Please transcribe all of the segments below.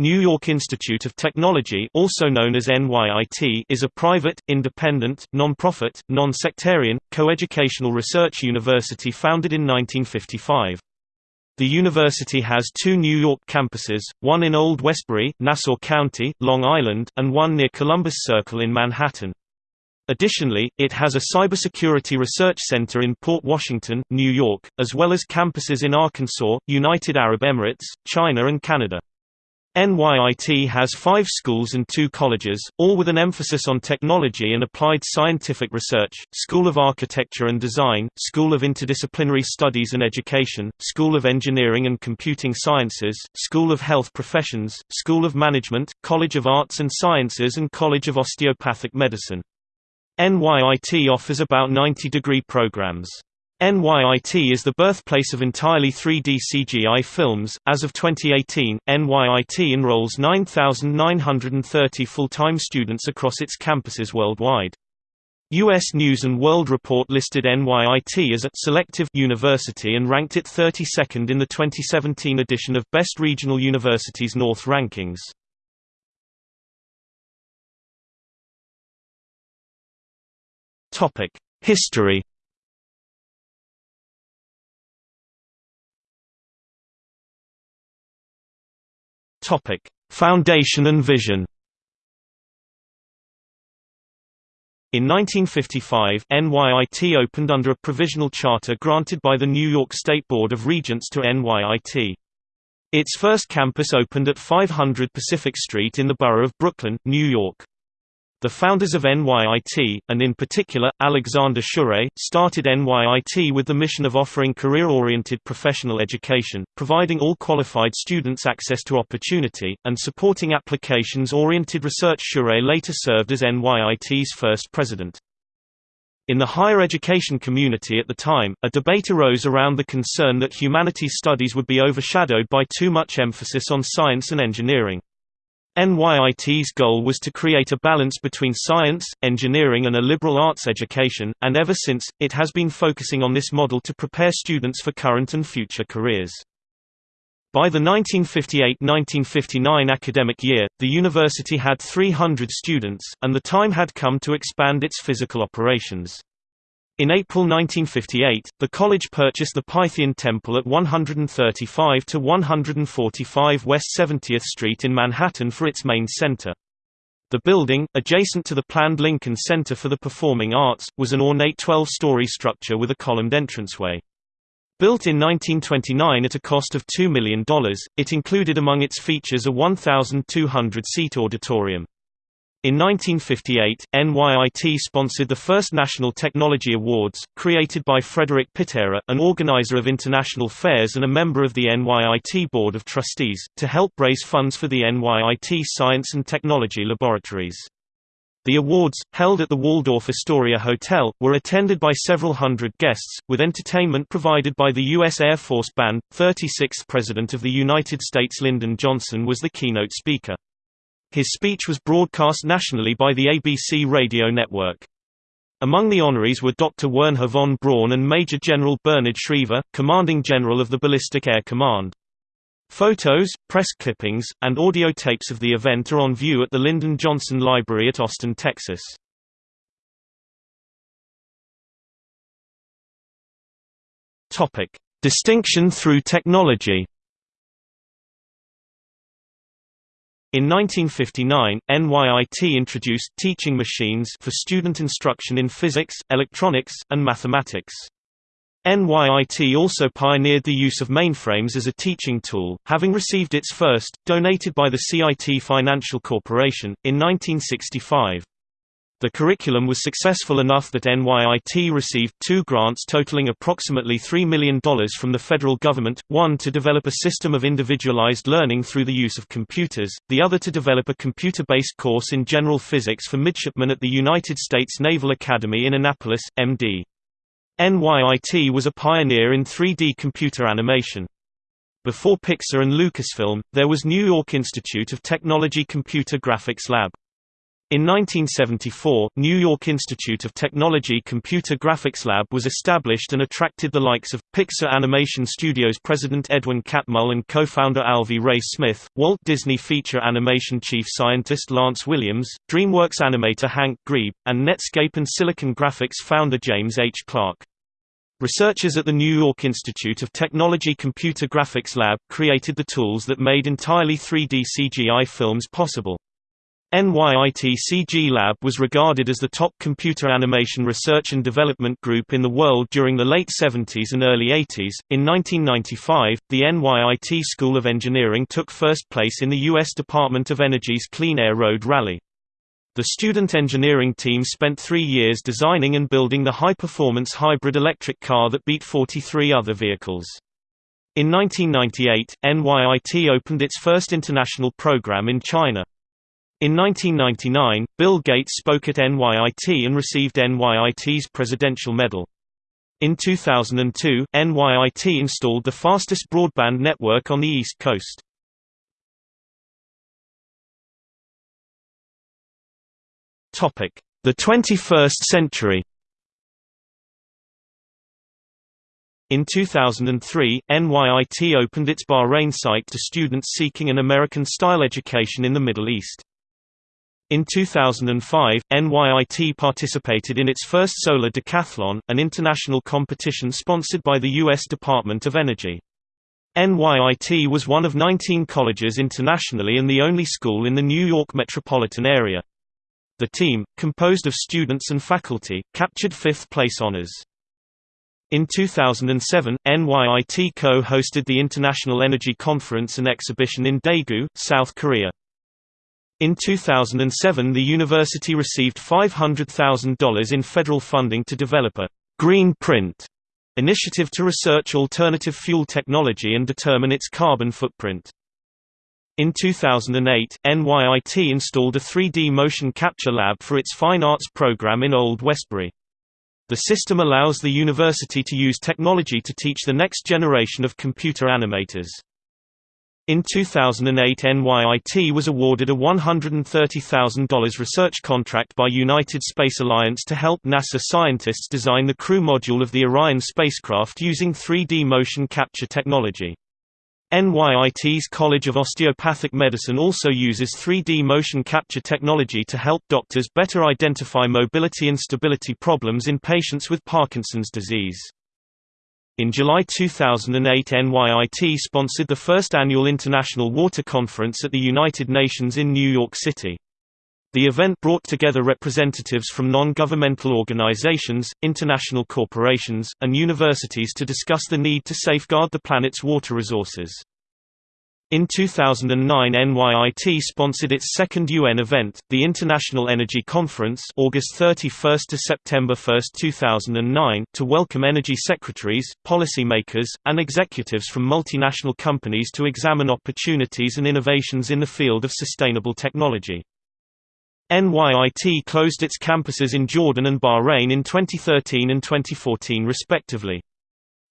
New York Institute of Technology also known as NYIT is a private, independent, non-profit, non-sectarian, coeducational research university founded in 1955. The university has two New York campuses, one in Old Westbury, Nassau County, Long Island, and one near Columbus Circle in Manhattan. Additionally, it has a cybersecurity research center in Port Washington, New York, as well as campuses in Arkansas, United Arab Emirates, China and Canada. NYIT has five schools and two colleges, all with an emphasis on technology and applied scientific research, School of Architecture and Design, School of Interdisciplinary Studies and Education, School of Engineering and Computing Sciences, School of Health Professions, School of Management, College of Arts and Sciences and College of Osteopathic Medicine. NYIT offers about 90 degree programs. NYIT is the birthplace of entirely 3D CGI films. As of 2018, NYIT enrolls 9,930 full-time students across its campuses worldwide. U.S. News & World Report listed NYIT as a «selective» university and ranked it 32nd in the 2017 edition of Best Regional Universities North rankings. History. Topic: Foundation and vision. In 1955, NYIT opened under a provisional charter granted by the New York State Board of Regents to NYIT. Its first campus opened at 500 Pacific Street in the borough of Brooklyn, New York. The founders of NYIT, and in particular, Alexander Shure, started NYIT with the mission of offering career-oriented professional education, providing all qualified students access to opportunity, and supporting applications-oriented research Shure later served as NYIT's first president. In the higher education community at the time, a debate arose around the concern that humanities studies would be overshadowed by too much emphasis on science and engineering. NYIT's goal was to create a balance between science, engineering and a liberal arts education, and ever since, it has been focusing on this model to prepare students for current and future careers. By the 1958–1959 academic year, the university had 300 students, and the time had come to expand its physical operations. In April 1958, the college purchased the Pythian Temple at 135 to 145 West 70th Street in Manhattan for its main center. The building, adjacent to the planned Lincoln Center for the Performing Arts, was an ornate 12-story structure with a columned entranceway. Built in 1929 at a cost of $2 million, it included among its features a 1,200-seat auditorium. In 1958, NYIT sponsored the first National Technology Awards, created by Frederick Pitera, an organizer of international fairs and a member of the NYIT Board of Trustees, to help raise funds for the NYIT Science and Technology Laboratories. The awards, held at the Waldorf Astoria Hotel, were attended by several hundred guests, with entertainment provided by the U.S. Air Force Band. 36th President of the United States Lyndon Johnson was the keynote speaker. His speech was broadcast nationally by the ABC radio network. Among the honorees were Dr. Wernher von Braun and Major General Bernard Schriever, Commanding General of the Ballistic Air Command. Photos, press clippings, and audio tapes of the event are on view at the Lyndon Johnson Library at Austin, Texas. Distinction through technology In 1959, NYIT introduced teaching machines for student instruction in physics, electronics, and mathematics. NYIT also pioneered the use of mainframes as a teaching tool, having received its first, donated by the CIT Financial Corporation, in 1965. The curriculum was successful enough that NYIT received two grants totaling approximately $3 million from the federal government, one to develop a system of individualized learning through the use of computers, the other to develop a computer-based course in general physics for midshipmen at the United States Naval Academy in Annapolis, MD. NYIT was a pioneer in 3D computer animation. Before Pixar and Lucasfilm, there was New York Institute of Technology Computer Graphics Lab. In 1974, New York Institute of Technology Computer Graphics Lab was established and attracted the likes of, Pixar Animation Studios president Edwin Catmull and co-founder Alvy Ray Smith, Walt Disney Feature Animation chief scientist Lance Williams, DreamWorks animator Hank Grebe, and Netscape and Silicon Graphics founder James H. Clark. Researchers at the New York Institute of Technology Computer Graphics Lab created the tools that made entirely 3D CGI films possible. NYIT CG Lab was regarded as the top computer animation research and development group in the world during the late 70s and early 80s. In 1995, the NYIT School of Engineering took first place in the U.S. Department of Energy's Clean Air Road Rally. The student engineering team spent three years designing and building the high-performance hybrid electric car that beat 43 other vehicles. In 1998, NYIT opened its first international program in China. In 1999, Bill Gates spoke at NYIT and received NYIT's Presidential Medal. In 2002, NYIT installed the fastest broadband network on the East Coast. The 21st century In 2003, NYIT opened its Bahrain site to students seeking an American-style education in the Middle East. In 2005, NYIT participated in its first Solar Decathlon, an international competition sponsored by the U.S. Department of Energy. NYIT was one of 19 colleges internationally and the only school in the New York metropolitan area. The team, composed of students and faculty, captured fifth-place honors. In 2007, NYIT co-hosted the International Energy Conference and Exhibition in Daegu, South Korea. In 2007 the university received $500,000 in federal funding to develop a «green print» initiative to research alternative fuel technology and determine its carbon footprint. In 2008, NYIT installed a 3D motion capture lab for its fine arts program in Old Westbury. The system allows the university to use technology to teach the next generation of computer animators. In 2008 NYIT was awarded a $130,000 research contract by United Space Alliance to help NASA scientists design the crew module of the Orion spacecraft using 3D motion capture technology. NYIT's College of Osteopathic Medicine also uses 3D motion capture technology to help doctors better identify mobility and stability problems in patients with Parkinson's disease. In July 2008 NYIT sponsored the first annual International Water Conference at the United Nations in New York City. The event brought together representatives from non-governmental organizations, international corporations, and universities to discuss the need to safeguard the planet's water resources. In 2009 NYIT sponsored its second UN event, the International Energy Conference August 31 to September 1, 2009, to welcome energy secretaries, policymakers, and executives from multinational companies to examine opportunities and innovations in the field of sustainable technology. NYIT closed its campuses in Jordan and Bahrain in 2013 and 2014 respectively.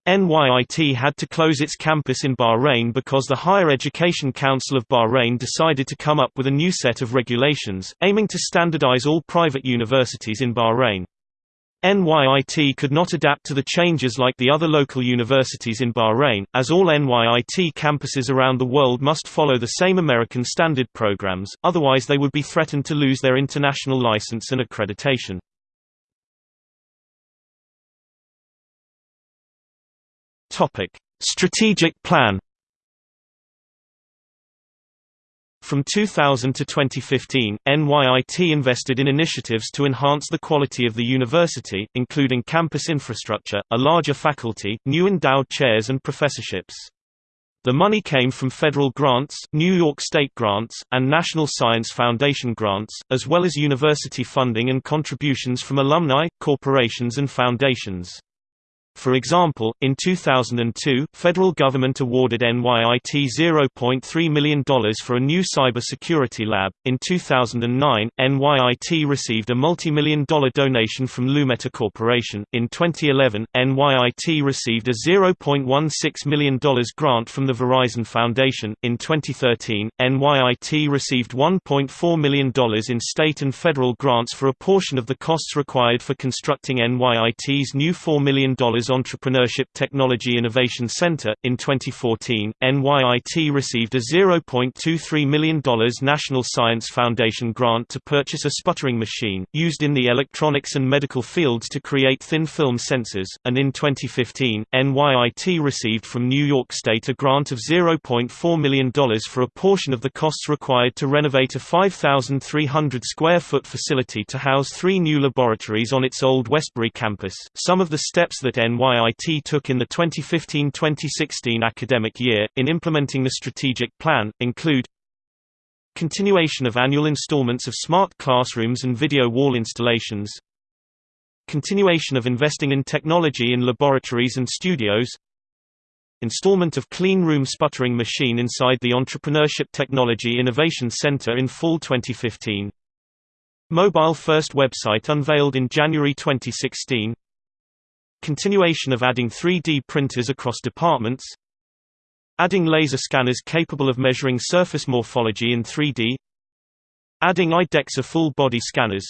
NYIT had to close its campus in Bahrain because the Higher Education Council of Bahrain decided to come up with a new set of regulations, aiming to standardize all private universities in Bahrain. NYIT could not adapt to the changes like the other local universities in Bahrain, as all NYIT campuses around the world must follow the same American standard programs, otherwise they would be threatened to lose their international license and accreditation. Topic: Strategic plan. From 2000 to 2015, NYIT invested in initiatives to enhance the quality of the university, including campus infrastructure, a larger faculty, new endowed chairs and professorships. The money came from federal grants, New York State grants, and National Science Foundation grants, as well as university funding and contributions from alumni, corporations and foundations. For example, in 2002, federal government awarded NYIT $0.3 million for a new cybersecurity lab. In 2009, NYIT received a multi-million dollar donation from Lumeta Corporation. In 2011, NYIT received a $0.16 million grant from the Verizon Foundation. In 2013, NYIT received $1.4 million in state and federal grants for a portion of the costs required for constructing NYIT's new $4 million Entrepreneurship Technology Innovation Center. In 2014, NYIT received a $0.23 million National Science Foundation grant to purchase a sputtering machine, used in the electronics and medical fields to create thin film sensors, and in 2015, NYIT received from New York State a grant of $0.4 million for a portion of the costs required to renovate a 5,300 square foot facility to house three new laboratories on its old Westbury campus. Some of the steps that NYIT took in the 2015-2016 academic year, in implementing the strategic plan, include Continuation of annual installments of smart classrooms and video wall installations Continuation of investing in technology in laboratories and studios Installment of clean room sputtering machine inside the Entrepreneurship Technology Innovation Center in fall 2015 Mobile first website unveiled in January 2016 Continuation of adding 3D printers across departments Adding laser scanners capable of measuring surface morphology in 3D Adding IDEXA full-body scanners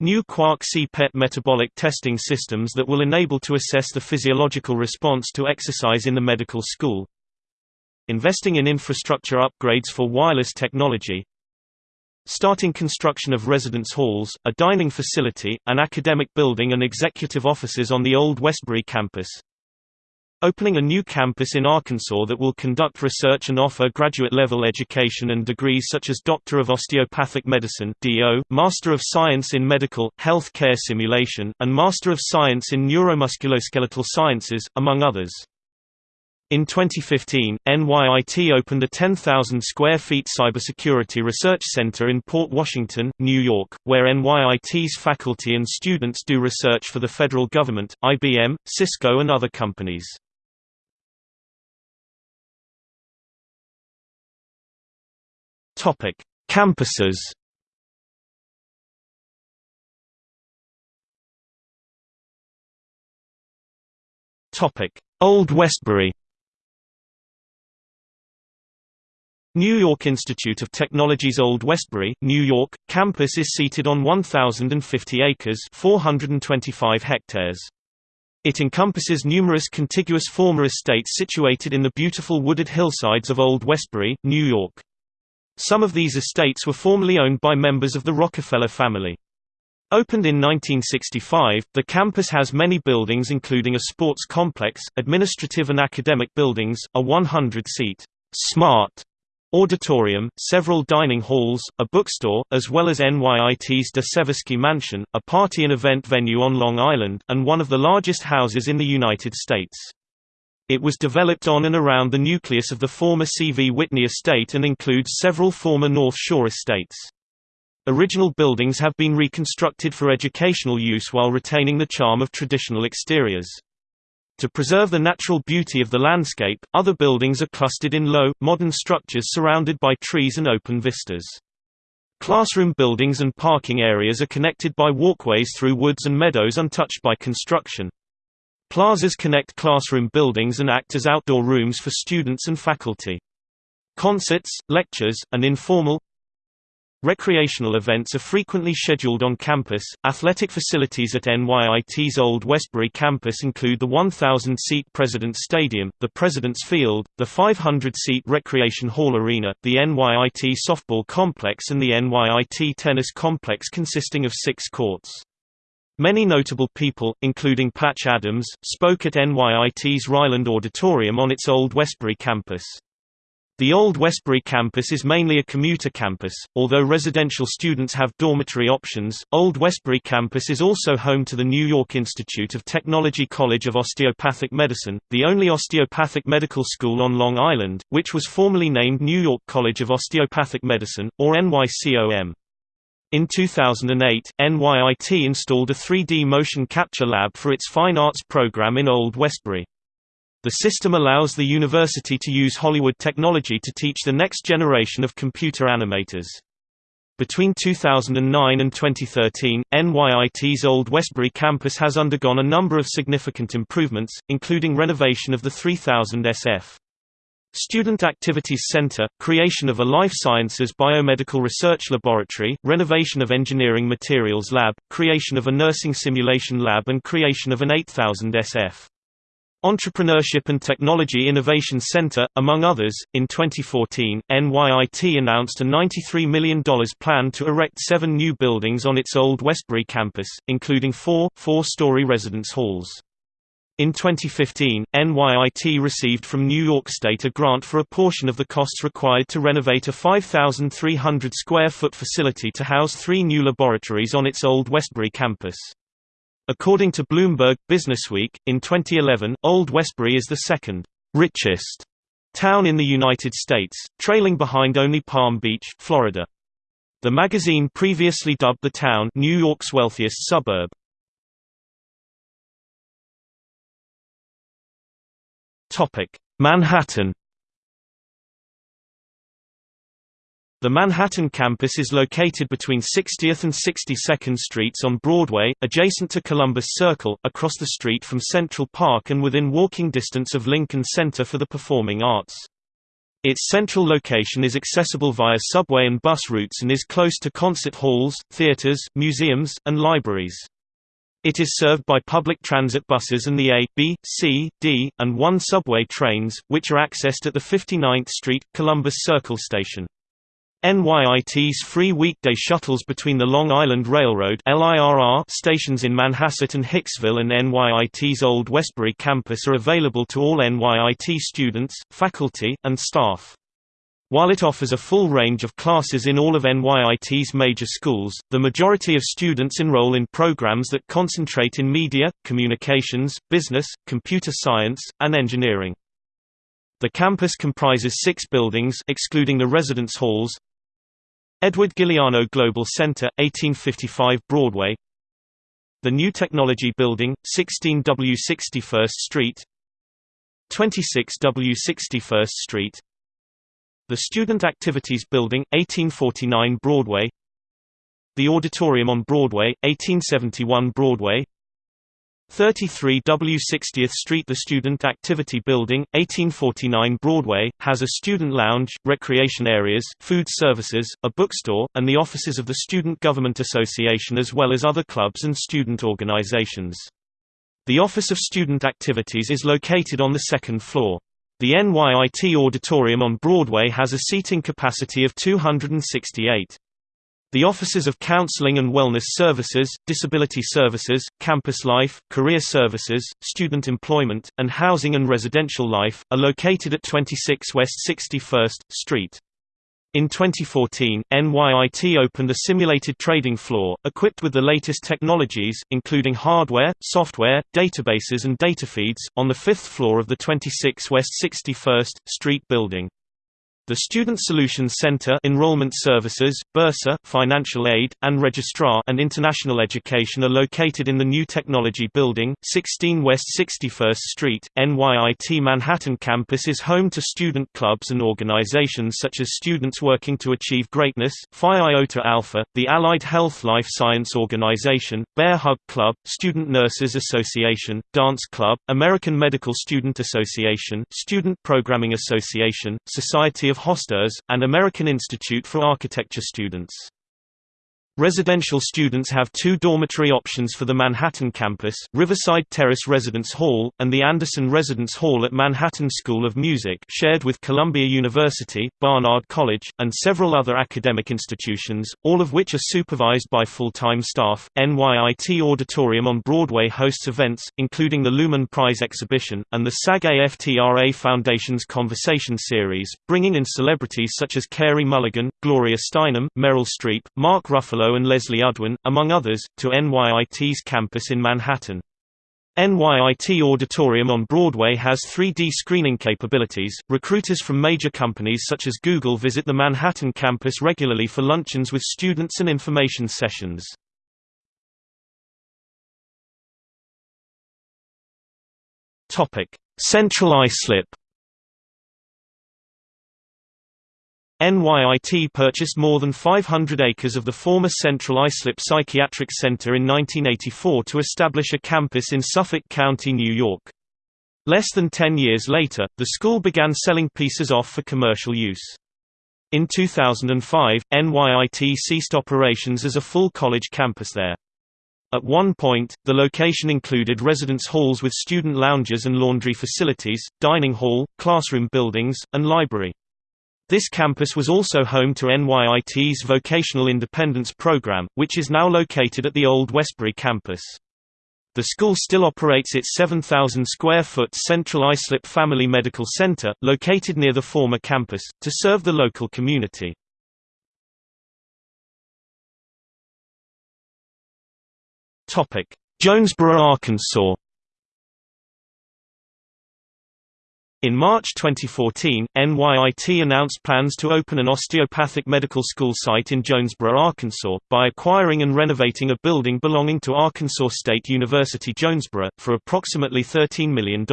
New Quark CPET metabolic testing systems that will enable to assess the physiological response to exercise in the medical school Investing in infrastructure upgrades for wireless technology Starting construction of residence halls, a dining facility, an academic building and executive offices on the old Westbury campus. Opening a new campus in Arkansas that will conduct research and offer graduate-level education and degrees such as Doctor of Osteopathic Medicine (DO), Master of Science in Medical, Health Care Simulation, and Master of Science in Neuromusculoskeletal Sciences, among others. In 2015, NYIT opened a 10,000 square feet cybersecurity research center in Port Washington, New York, where NYIT's faculty and students do research for the federal government, IBM, Cisco and other companies. Topic: Campuses. Topic: Old Westbury. New York Institute of Technology's Old Westbury, New York, campus is seated on 1,050 acres 425 hectares. It encompasses numerous contiguous former estates situated in the beautiful wooded hillsides of Old Westbury, New York. Some of these estates were formerly owned by members of the Rockefeller family. Opened in 1965, the campus has many buildings including a sports complex, administrative and academic buildings, a 100-seat smart auditorium, several dining halls, a bookstore, as well as NYIT's De Seversky Mansion, a party and event venue on Long Island, and one of the largest houses in the United States. It was developed on and around the nucleus of the former C.V. Whitney estate and includes several former North Shore estates. Original buildings have been reconstructed for educational use while retaining the charm of traditional exteriors. To preserve the natural beauty of the landscape, other buildings are clustered in low, modern structures surrounded by trees and open vistas. Classroom buildings and parking areas are connected by walkways through woods and meadows untouched by construction. Plazas connect classroom buildings and act as outdoor rooms for students and faculty. Concerts, lectures, and informal, Recreational events are frequently scheduled on campus. Athletic facilities at NYIT's Old Westbury campus include the 1,000 seat President's Stadium, the President's Field, the 500 seat Recreation Hall Arena, the NYIT Softball Complex, and the NYIT Tennis Complex consisting of six courts. Many notable people, including Patch Adams, spoke at NYIT's Riland Auditorium on its Old Westbury campus. The Old Westbury campus is mainly a commuter campus, although residential students have dormitory options. Old Westbury campus is also home to the New York Institute of Technology College of Osteopathic Medicine, the only osteopathic medical school on Long Island, which was formerly named New York College of Osteopathic Medicine, or NYCOM. In 2008, NYIT installed a 3D motion capture lab for its fine arts program in Old Westbury. The system allows the university to use Hollywood technology to teach the next generation of computer animators. Between 2009 and 2013, NYIT's Old Westbury campus has undergone a number of significant improvements, including renovation of the 3000 SF. Student Activities Center, creation of a life sciences biomedical research laboratory, renovation of engineering materials lab, creation of a nursing simulation lab and creation of an 8000 SF. Entrepreneurship and Technology Innovation Center, among others. In 2014, NYIT announced a $93 million plan to erect seven new buildings on its old Westbury campus, including four, four-story residence halls. In 2015, NYIT received from New York State a grant for a portion of the costs required to renovate a 5,300 square foot facility to house three new laboratories on its old Westbury campus. According to Bloomberg Businessweek, in 2011, Old Westbury is the second richest town in the United States, trailing behind only Palm Beach, Florida. The magazine previously dubbed the town New York's wealthiest suburb. Topic: Manhattan The Manhattan campus is located between 60th and 62nd Streets on Broadway, adjacent to Columbus Circle, across the street from Central Park and within walking distance of Lincoln Center for the Performing Arts. Its central location is accessible via subway and bus routes and is close to concert halls, theaters, museums, and libraries. It is served by public transit buses and the A, B, C, D, and 1 subway trains, which are accessed at the 59th Street, Columbus Circle station. NYIT's free weekday shuttles between the Long Island Railroad stations in Manhasset and Hicksville and NYIT's Old Westbury campus are available to all NYIT students, faculty, and staff. While it offers a full range of classes in all of NYIT's major schools, the majority of students enroll in programs that concentrate in media, communications, business, computer science, and engineering. The campus comprises six buildings excluding the residence halls, Edward Guiliano Global Center, 1855 Broadway. The New Technology Building, 16W 61st Street. 26W 61st Street. The Student Activities Building, 1849 Broadway. The Auditorium on Broadway, 1871 Broadway 33 W 60th Street The Student Activity Building, 1849 Broadway, has a student lounge, recreation areas, food services, a bookstore, and the offices of the Student Government Association as well as other clubs and student organizations. The Office of Student Activities is located on the second floor. The NYIT Auditorium on Broadway has a seating capacity of 268. The Offices of Counseling and Wellness Services, Disability Services, Campus Life, Career Services, Student Employment, and Housing and Residential Life, are located at 26 West 61st Street. In 2014, NYIT opened a simulated trading floor, equipped with the latest technologies, including hardware, software, databases and data feeds, on the fifth floor of the 26 West 61st Street building. The Student Solutions Center Enrollment Services, Bursar Financial Aid, and Registrar and International Education are located in the New Technology Building, 16 West 61st Street. NYIT Manhattan campus is home to student clubs and organizations such as Students Working to Achieve Greatness, Phi Iota Alpha, the Allied Health Life Science Organization, Bear Hug Club, Student Nurses Association, Dance Club, American Medical Student Association, Student Programming Association, Society of of Hosters, and American Institute for Architecture students. Residential students have two dormitory options for the Manhattan campus, Riverside Terrace Residence Hall, and the Anderson Residence Hall at Manhattan School of Music shared with Columbia University, Barnard College, and several other academic institutions, all of which are supervised by full-time staff. NYIT Auditorium on Broadway hosts events, including the Lumen Prize exhibition, and the SAG-AFTRA Foundation's Conversation Series, bringing in celebrities such as Carey Mulligan, Gloria Steinem, Meryl Streep, Mark Ruffalo and Leslie Udwin, among others, to NYIT's campus in Manhattan. NYIT Auditorium on Broadway has 3D screening capabilities. Recruiters from major companies such as Google visit the Manhattan campus regularly for luncheons with students and information sessions. Topic: Central Islip NYIT purchased more than 500 acres of the former Central Islip Psychiatric Center in 1984 to establish a campus in Suffolk County, New York. Less than 10 years later, the school began selling pieces off for commercial use. In 2005, NYIT ceased operations as a full college campus there. At one point, the location included residence halls with student lounges and laundry facilities, dining hall, classroom buildings, and library. This campus was also home to NYIT's Vocational Independence Program, which is now located at the old Westbury campus. The school still operates its 7,000 square foot Central Islip Family Medical Center, located near the former campus, to serve the local community. Jonesboro, Arkansas In March 2014, NYIT announced plans to open an osteopathic medical school site in Jonesboro, Arkansas, by acquiring and renovating a building belonging to Arkansas State University Jonesboro, for approximately $13 million.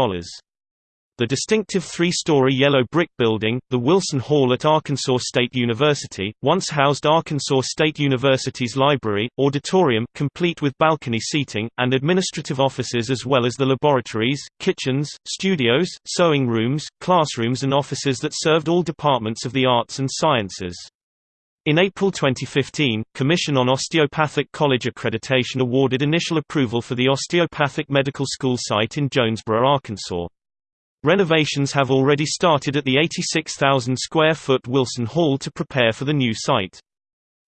The distinctive three-story yellow brick building, the Wilson Hall at Arkansas State University, once housed Arkansas State University's library, auditorium complete with balcony seating, and administrative offices as well as the laboratories, kitchens, studios, sewing rooms, classrooms and offices that served all departments of the arts and sciences. In April 2015, Commission on Osteopathic College Accreditation awarded initial approval for the Osteopathic Medical School site in Jonesboro, Arkansas. Renovations have already started at the 86,000 square foot Wilson Hall to prepare for the new site.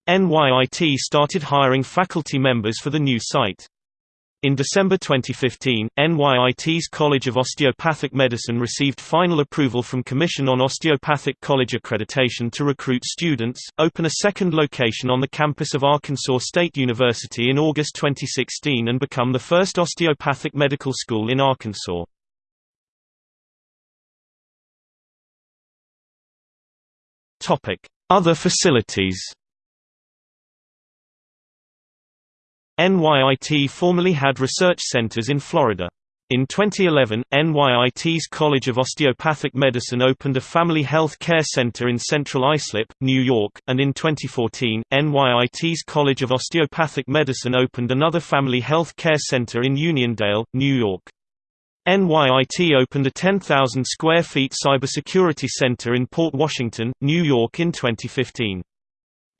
NYIT started hiring faculty members for the new site. In December 2015, NYIT's College of Osteopathic Medicine received final approval from Commission on Osteopathic College Accreditation to recruit students, open a second location on the campus of Arkansas State University in August 2016 and become the first osteopathic medical school in Arkansas. Other facilities NYIT formerly had research centers in Florida. In 2011, NYIT's College of Osteopathic Medicine opened a family health care center in Central Islip, New York, and in 2014, NYIT's College of Osteopathic Medicine opened another family health care center in Uniondale, New York. NYIT opened a 10,000 square feet cybersecurity center in Port Washington, New York in 2015.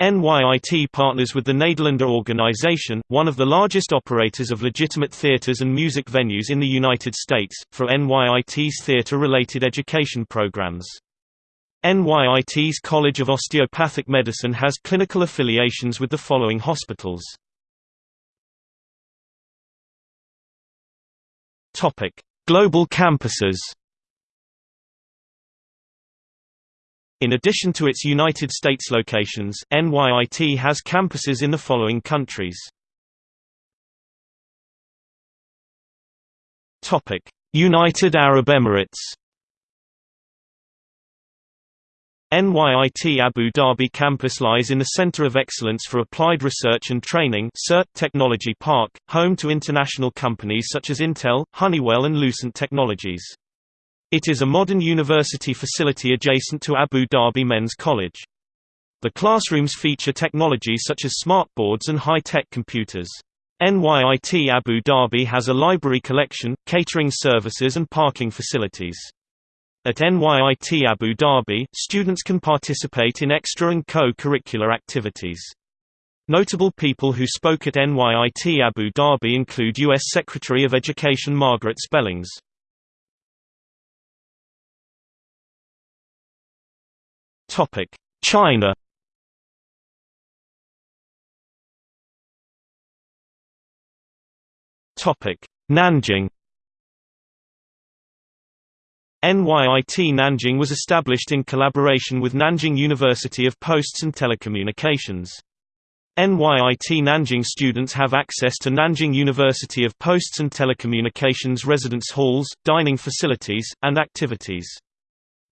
NYIT partners with the Nederlander Organization, one of the largest operators of legitimate theaters and music venues in the United States, for NYIT's theater-related education programs. NYIT's College of Osteopathic Medicine has clinical affiliations with the following hospitals. Global campuses In addition to its United States locations, NYIT has campuses in the following countries. United Arab Emirates NYIT Abu Dhabi campus lies in the Center of Excellence for Applied Research and Training Technology Park, home to international companies such as Intel, Honeywell and Lucent Technologies. It is a modern university facility adjacent to Abu Dhabi Men's College. The classrooms feature technology such as smartboards and high-tech computers. NYIT Abu Dhabi has a library collection, catering services and parking facilities. At NYIT Abu Dhabi, students can participate in extra and co-curricular activities. Notable people who spoke at NYIT Abu Dhabi include U.S. Secretary of Education Margaret Spellings. China Nanjing NYIT Nanjing was established in collaboration with Nanjing University of Posts and Telecommunications. NYIT Nanjing students have access to Nanjing University of Posts and Telecommunications residence halls, dining facilities, and activities.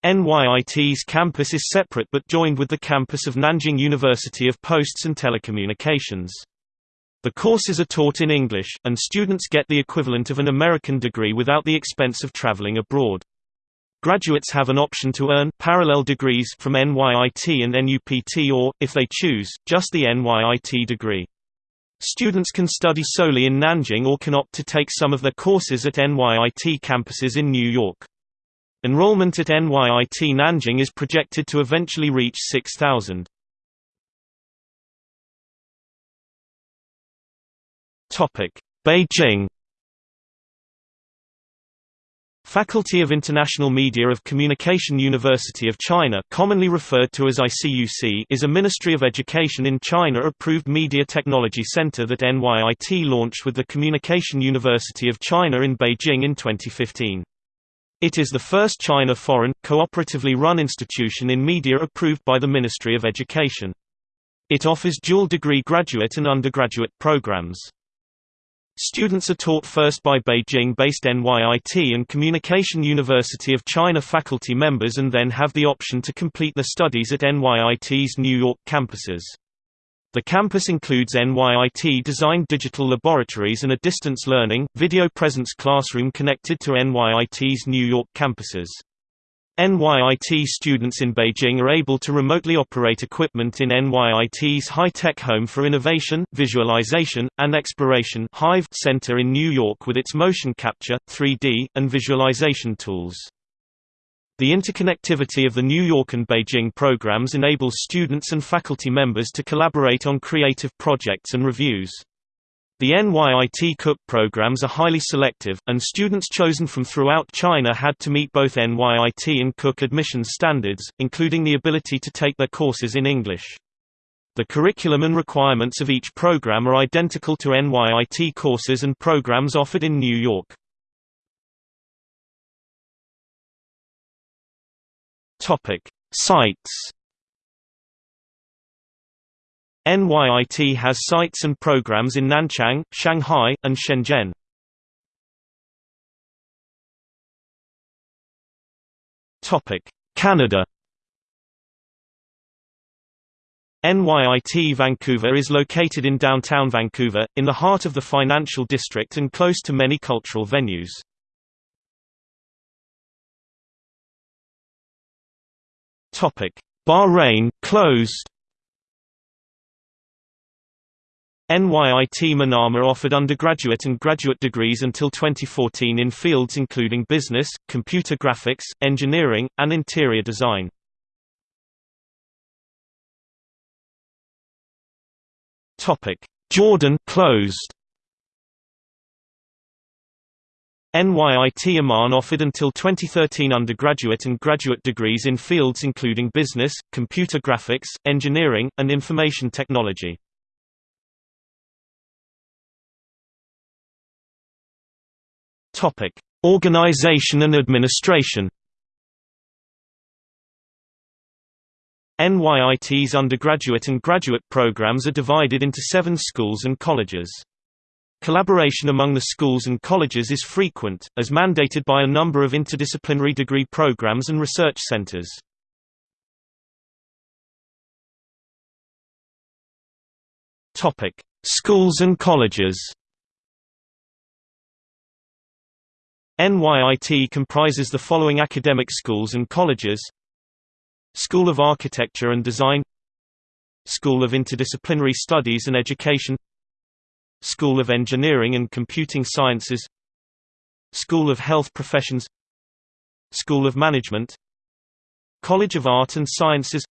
NYIT's campus is separate but joined with the campus of Nanjing University of Posts and Telecommunications. The courses are taught in English, and students get the equivalent of an American degree without the expense of traveling abroad. Graduates have an option to earn parallel degrees from NYIT and NUPT or, if they choose, just the NYIT degree. Students can study solely in Nanjing or can opt to take some of their courses at NYIT campuses in New York. Enrollment at NYIT Nanjing is projected to eventually reach 6,000. Beijing Faculty of International Media of Communication University of China commonly referred to as ICUC is a Ministry of Education in China-approved media technology center that NYIT launched with the Communication University of China in Beijing in 2015. It is the first China foreign, cooperatively run institution in media approved by the Ministry of Education. It offers dual degree graduate and undergraduate programs. Students are taught first by Beijing-based NYIT and Communication University of China faculty members and then have the option to complete their studies at NYIT's New York campuses. The campus includes NYIT-designed digital laboratories and a distance learning, video presence classroom connected to NYIT's New York campuses. NYIT students in Beijing are able to remotely operate equipment in NYIT's High-Tech Home for Innovation, Visualization, and Exploration Center in New York with its motion capture, 3D, and visualization tools. The interconnectivity of the New York and Beijing programs enables students and faculty members to collaborate on creative projects and reviews. The NYIT Cook programs are highly selective, and students chosen from throughout China had to meet both NYIT and Cook admissions standards, including the ability to take their courses in English. The curriculum and requirements of each program are identical to NYIT courses and programs offered in New York. Sites NYIT has sites and programs in Nanchang, Shanghai, and Shenzhen. Canada NYIT Vancouver is located in downtown Vancouver, in the heart of the financial district and close to many cultural venues. Bahrain closed NYIT Manama offered undergraduate and graduate degrees until 2014 in fields including business, computer graphics, engineering, and interior design. Jordan closed. NYIT Amman offered until 2013 undergraduate and graduate degrees in fields including business, computer graphics, engineering, and information technology. Topic: Organization and administration. NYIT's undergraduate and graduate programs are divided into seven schools and colleges. Collaboration among the schools and colleges is frequent, as mandated by a number of interdisciplinary degree programs and research centers. Schools and colleges NYIT comprises the following academic schools and colleges. School of Architecture and Design. School of Interdisciplinary Studies and Education. School of Engineering and Computing Sciences. School of Health Professions. School of Management. College of Art and Sciences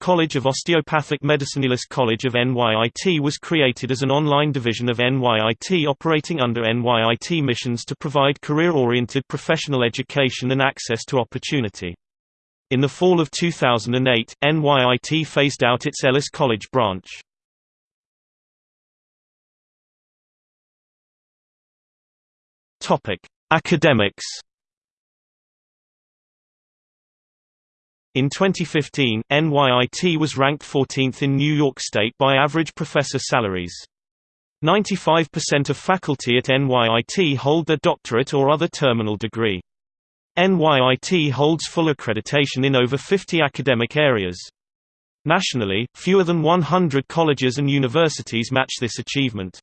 College of Osteopathic Medicine College of NYIT was created as an online division of NYIT operating under NYIT missions to provide career-oriented professional education and access to opportunity. In the fall of 2008, NYIT phased out its Ellis College branch. Academics In 2015, NYIT was ranked 14th in New York State by average professor salaries. 95% of faculty at NYIT hold their doctorate or other terminal degree. NYIT holds full accreditation in over 50 academic areas. Nationally, fewer than 100 colleges and universities match this achievement.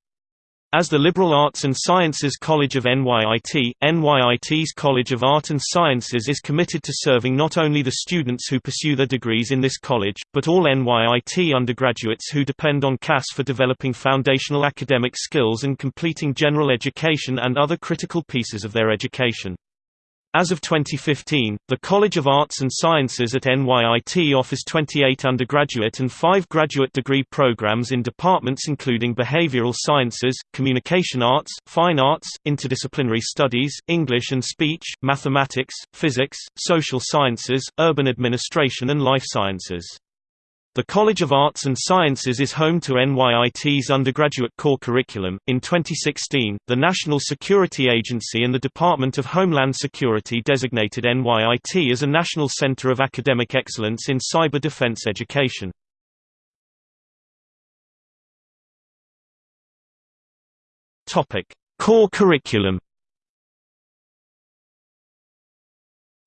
As the Liberal Arts and Sciences College of NYIT, NYIT's College of Art and Sciences is committed to serving not only the students who pursue their degrees in this college, but all NYIT undergraduates who depend on CAS for developing foundational academic skills and completing general education and other critical pieces of their education. As of 2015, the College of Arts and Sciences at NYIT offers 28 undergraduate and 5 graduate degree programs in departments including behavioral sciences, communication arts, fine arts, interdisciplinary studies, English and speech, mathematics, physics, social sciences, urban administration and life sciences. The College of Arts and Sciences is home to NYIT's undergraduate core curriculum. In 2016, the National Security Agency and the Department of Homeland Security designated NYIT as a national center of academic excellence in cyber defense education. Topic: Core curriculum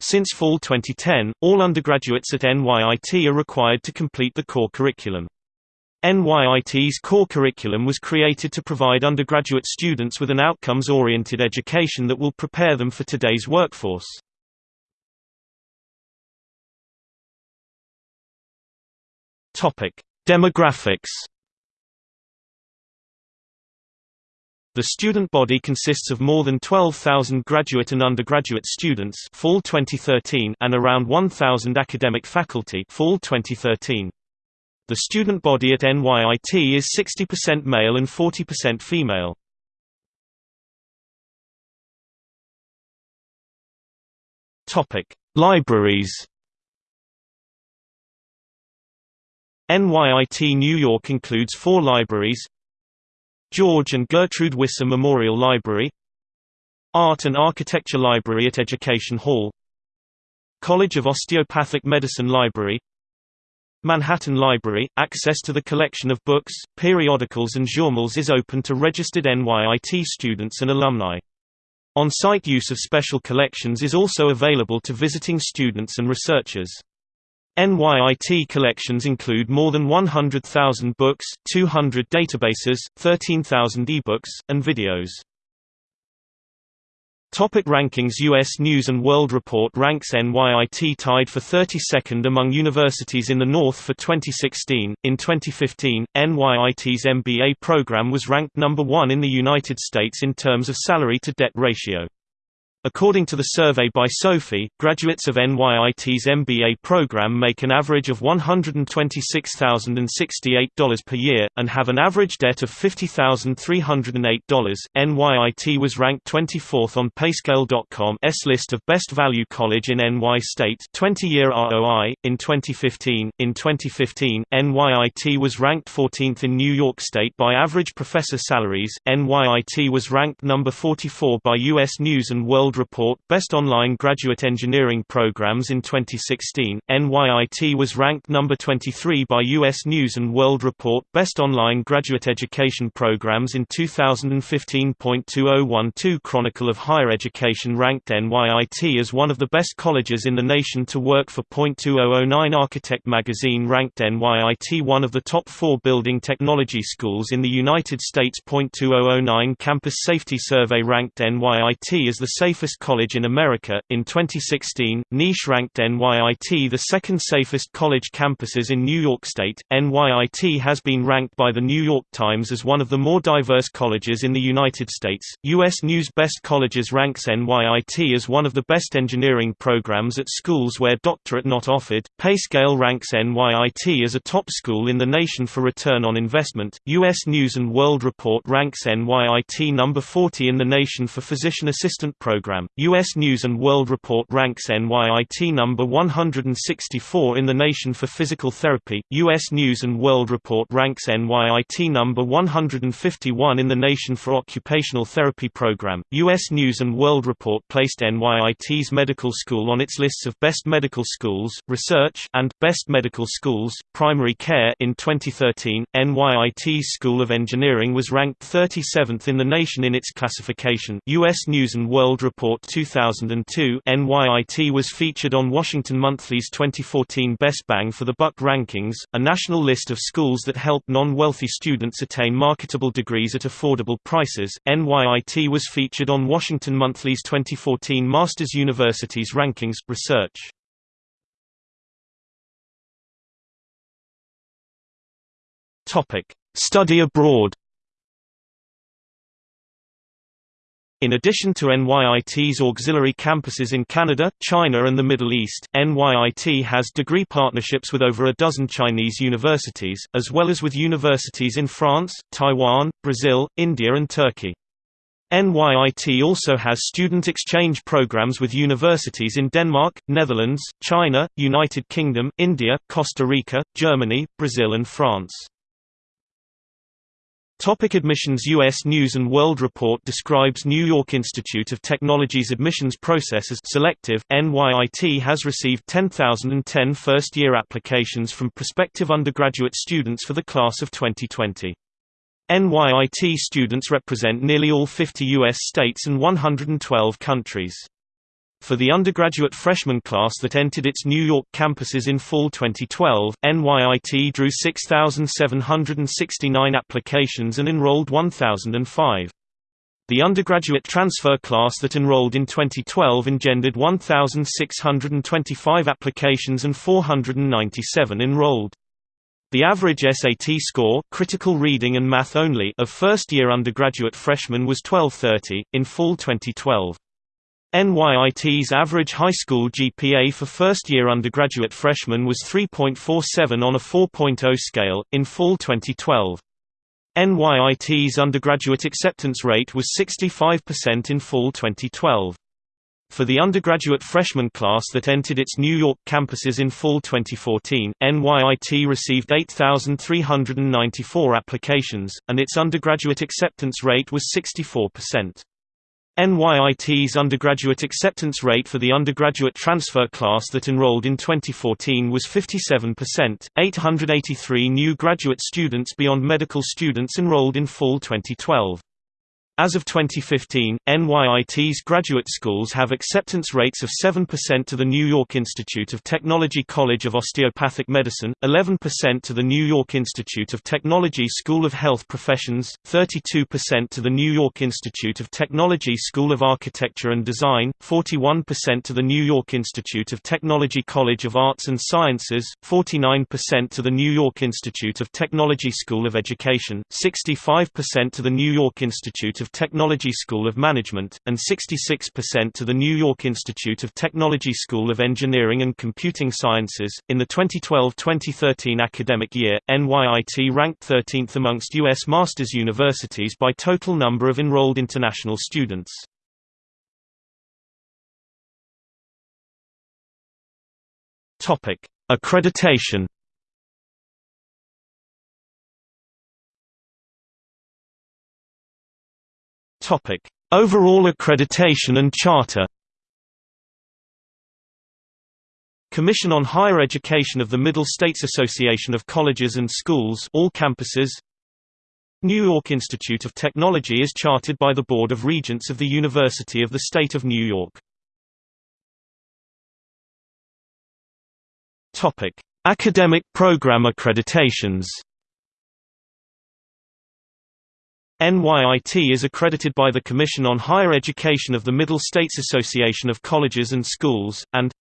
Since fall 2010, all undergraduates at NYIT are required to complete the core curriculum. NYIT's core curriculum was created to provide undergraduate students with an outcomes-oriented education that will prepare them for today's workforce. Demographics The student body consists of more than 12,000 graduate and undergraduate students fall 2013 and around 1,000 academic faculty fall 2013. The student body at NYIT is 60% male and 40% female. Topic: Libraries. NYIT New York includes four libraries George and Gertrude Wisser Memorial Library Art and Architecture Library at Education Hall College of Osteopathic Medicine Library Manhattan Library – Access to the collection of books, periodicals and journals is open to registered NYIT students and alumni. On-site use of special collections is also available to visiting students and researchers. NYIT collections include more than 100,000 books, 200 databases, 13,000 ebooks, and videos. Topic rankings U.S. News & World Report ranks NYIT tied for 32nd among universities in the North for 2016. In 2015, NYIT's MBA program was ranked number one in the United States in terms of salary-to-debt ratio. According to the survey by SOFI, graduates of NYIT's MBA program make an average of $126,068 per year, and have an average debt of $50,308. NYIT was ranked 24th on Payscale.com's list of Best Value College in NY State 20-year ROI, in 2015. In 2015, NYIT was ranked 14th in New York State by average professor salaries. NYIT was ranked number 44 by U.S. News & World World Report Best Online Graduate Engineering Programs in 2016, NYIT was ranked number 23 by US News & World Report Best Online Graduate Education Programs in 2015.2012 Chronicle of Higher Education ranked NYIT as one of the best colleges in the nation to work for. 2009 Architect magazine ranked NYIT one of the top four building technology schools in the United States. 2009 Campus Safety Survey ranked NYIT as the safest safest college in America. In 2016, Niche ranked NYIT the second safest college campuses in New York State. NYIT has been ranked by the New York Times as one of the more diverse colleges in the United States. U.S. News Best Colleges ranks NYIT as one of the best engineering programs at schools where doctorate not offered. Payscale ranks NYIT as a top school in the nation for return on investment. U.S. News and World Report ranks NYIT number 40 in the nation for physician assistant programs program. U.S. News and World Report ranks NYIT number 164 in the nation for physical therapy. U.S. News and World Report ranks NYIT number 151 in the nation for occupational therapy program. U.S. News and World Report placed NYIT's medical school on its lists of best medical schools, research, and best medical schools, primary care in 2013. NYIT's School of Engineering was ranked 37th in the nation in its classification U.S. News & World Report 2002 NYIT was featured on Washington Monthly's 2014 Best Bang for the Buck rankings, a national list of schools that help non-wealthy students attain marketable degrees at affordable prices. NYIT was featured on Washington Monthly's 2014 Masters Universities Rankings, Research. Topic: Study abroad In addition to NYIT's auxiliary campuses in Canada, China and the Middle East, NYIT has degree partnerships with over a dozen Chinese universities, as well as with universities in France, Taiwan, Brazil, India and Turkey. NYIT also has student exchange programs with universities in Denmark, Netherlands, China, United Kingdom, India, Costa Rica, Germany, Brazil and France. Topic admissions U.S. News & World Report describes New York Institute of Technology's admissions process as selective. NYIT has received 10,010 first-year applications from prospective undergraduate students for the class of 2020. NYIT students represent nearly all 50 U.S. states and 112 countries. For the undergraduate freshman class that entered its New York campuses in fall 2012, NYIT drew 6,769 applications and enrolled 1,005. The undergraduate transfer class that enrolled in 2012 engendered 1,625 applications and 497 enrolled. The average SAT score critical reading and math only of first-year undergraduate freshmen was 1230, in fall 2012. NYIT's average high school GPA for first-year undergraduate freshmen was 3.47 on a 4.0 scale, in fall 2012. NYIT's undergraduate acceptance rate was 65% in fall 2012. For the undergraduate freshman class that entered its New York campuses in fall 2014, NYIT received 8,394 applications, and its undergraduate acceptance rate was 64%. NYIT's undergraduate acceptance rate for the undergraduate transfer class that enrolled in 2014 was 57%. 883 new graduate students beyond medical students enrolled in fall 2012. As of 2015, NYIT's graduate schools have acceptance rates of 7% to the New York Institute of Technology College of Osteopathic Medicine, 11% to the New York Institute of Technology School of Health Professions, 32% to the New York Institute of Technology School of Architecture and Design, 41% to the New York Institute of Technology College of Arts and Sciences, 49% to the New York Institute of Technology School of Education, 65% to the New York Institute of Technology School of Management, and 66% to the New York Institute of Technology School of Engineering and Computing Sciences. In the 2012-2013 academic year, NYIT ranked 13th amongst U.S. masters universities by total number of enrolled international students. Topic: Accreditation Topic: Overall accreditation and charter. Commission on Higher Education of the Middle States Association of Colleges and Schools all campuses New York Institute of Technology is chartered by the Board of Regents of the University of the State of New York. Topic: Academic program accreditations NYIT is accredited by the Commission on Higher Education of the Middle States Association of Colleges and Schools, and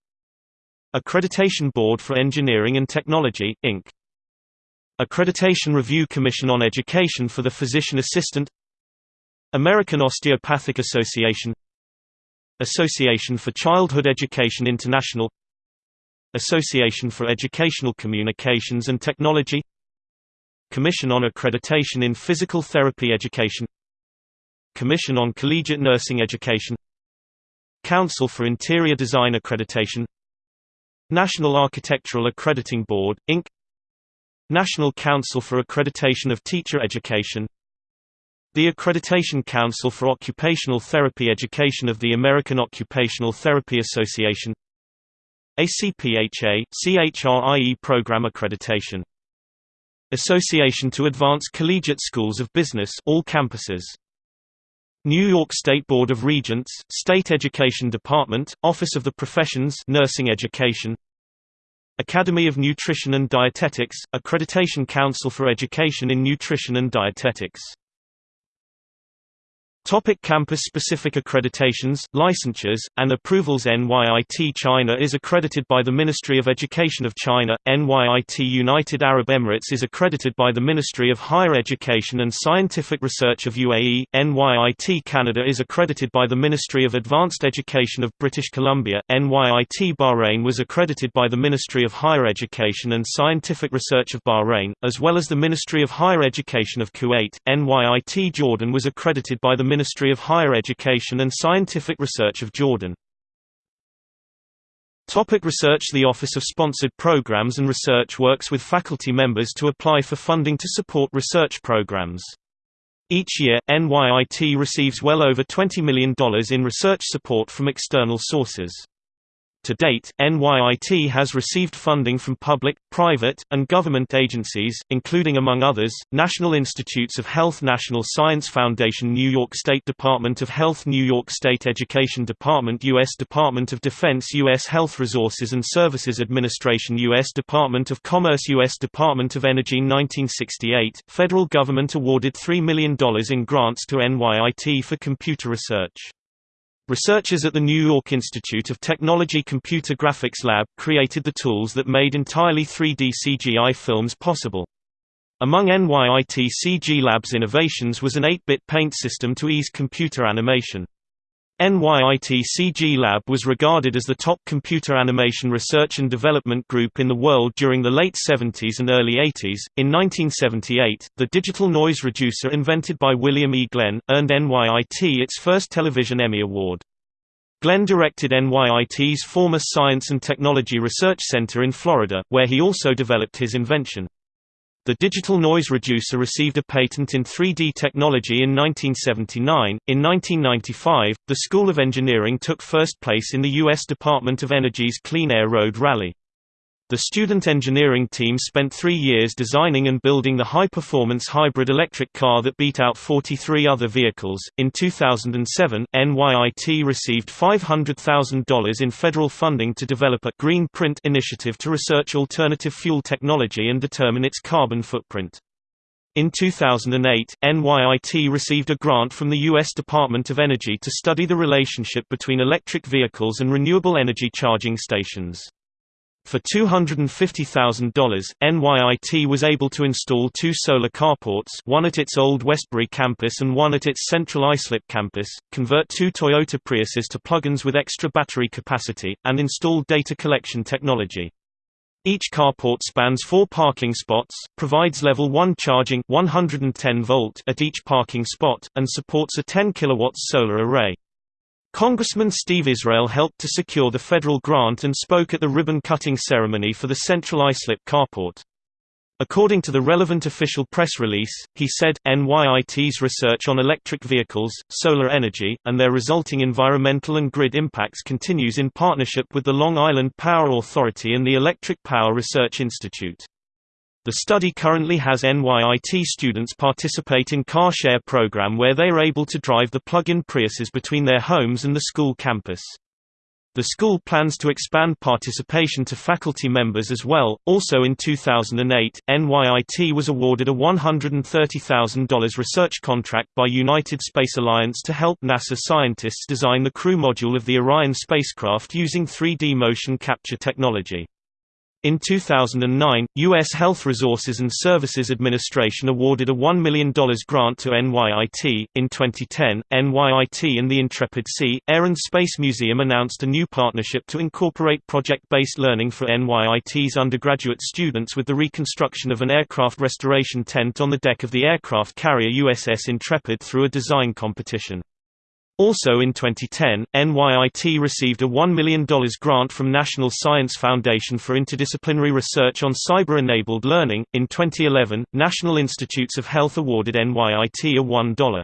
Accreditation Board for Engineering and Technology, Inc. Accreditation Review Commission on Education for the Physician Assistant American Osteopathic Association Association for Childhood Education International Association for Educational Communications and Technology Commission on Accreditation in Physical Therapy Education Commission on Collegiate Nursing Education Council for Interior Design Accreditation National Architectural Accrediting Board, Inc. National Council for Accreditation of Teacher Education the Accreditation Council for Occupational Therapy Education of the American Occupational Therapy Association ACPHA, CHRIE Program Accreditation Association to Advance Collegiate Schools of Business all campuses. New York State Board of Regents, State Education Department, Office of the Professions Nursing Education. Academy of Nutrition and Dietetics, Accreditation Council for Education in Nutrition and Dietetics Topic Campus-specific accreditations, licensures, and approvals NYIT China is accredited by the Ministry of Education of China, NYIT United Arab Emirates is accredited by the Ministry of Higher Education and Scientific Research of UAE, NYIT Canada is accredited by the Ministry of Advanced Education of British Columbia, NYIT Bahrain was accredited by the Ministry of Higher Education and Scientific Research of Bahrain, as well as the Ministry of Higher Education of Kuwait, NYIT Jordan was accredited by the Ministry of Higher Education and Scientific Research of Jordan. Topic research The Office of Sponsored Programs and Research works with faculty members to apply for funding to support research programs. Each year, NYIT receives well over $20 million in research support from external sources. To date, NYIT has received funding from public, private, and government agencies, including among others, National Institutes of Health National Science Foundation New York State Department of Health New York State Education Department U.S. Department of Defense U.S. Health Resources and Services Administration U.S. Department of Commerce U.S. Department of Energy 1968, federal government awarded $3 million in grants to NYIT for computer research. Researchers at the New York Institute of Technology Computer Graphics Lab created the tools that made entirely 3D CGI films possible. Among NYIT CG Lab's innovations was an 8-bit paint system to ease computer animation. NYIT CG Lab was regarded as the top computer animation research and development group in the world during the late 70s and early 80s. In 1978, the digital noise reducer invented by William E. Glenn earned NYIT its first television Emmy Award. Glenn directed NYIT's former Science and Technology Research Center in Florida, where he also developed his invention. The digital noise reducer received a patent in 3D technology in 1979. In 1995, the School of Engineering took first place in the U.S. Department of Energy's Clean Air Road Rally. The student engineering team spent three years designing and building the high-performance hybrid electric car that beat out 43 other vehicles. In 2007, NYIT received $500,000 in federal funding to develop a Green Print initiative to research alternative fuel technology and determine its carbon footprint. In 2008, NYIT received a grant from the U.S. Department of Energy to study the relationship between electric vehicles and renewable energy charging stations. For $250,000, NYIT was able to install two solar carports one at its Old Westbury campus and one at its Central Islip campus, convert two Toyota Priuses to plug-ins with extra battery capacity, and install data collection technology. Each carport spans four parking spots, provides level 1 charging 110 volt at each parking spot, and supports a 10 kW solar array. Congressman Steve Israel helped to secure the federal grant and spoke at the ribbon-cutting ceremony for the Central Islip carport. According to the relevant official press release, he said, NYIT's research on electric vehicles, solar energy, and their resulting environmental and grid impacts continues in partnership with the Long Island Power Authority and the Electric Power Research Institute. The study currently has NYIT students participate in car share program where they are able to drive the plug-in Priuses between their homes and the school campus. The school plans to expand participation to faculty members as well. Also in 2008, NYIT was awarded a $130,000 research contract by United Space Alliance to help NASA scientists design the crew module of the Orion spacecraft using 3D motion capture technology. In 2009, U.S. Health Resources and Services Administration awarded a $1 million grant to NYIT. In 2010, NYIT and the Intrepid Sea, Air and Space Museum announced a new partnership to incorporate project-based learning for NYIT's undergraduate students with the reconstruction of an aircraft restoration tent on the deck of the aircraft carrier USS Intrepid through a design competition. Also in 2010, NYIT received a $1 million grant from National Science Foundation for interdisciplinary research on cyber-enabled learning. In 2011, National Institutes of Health awarded NYIT a $1.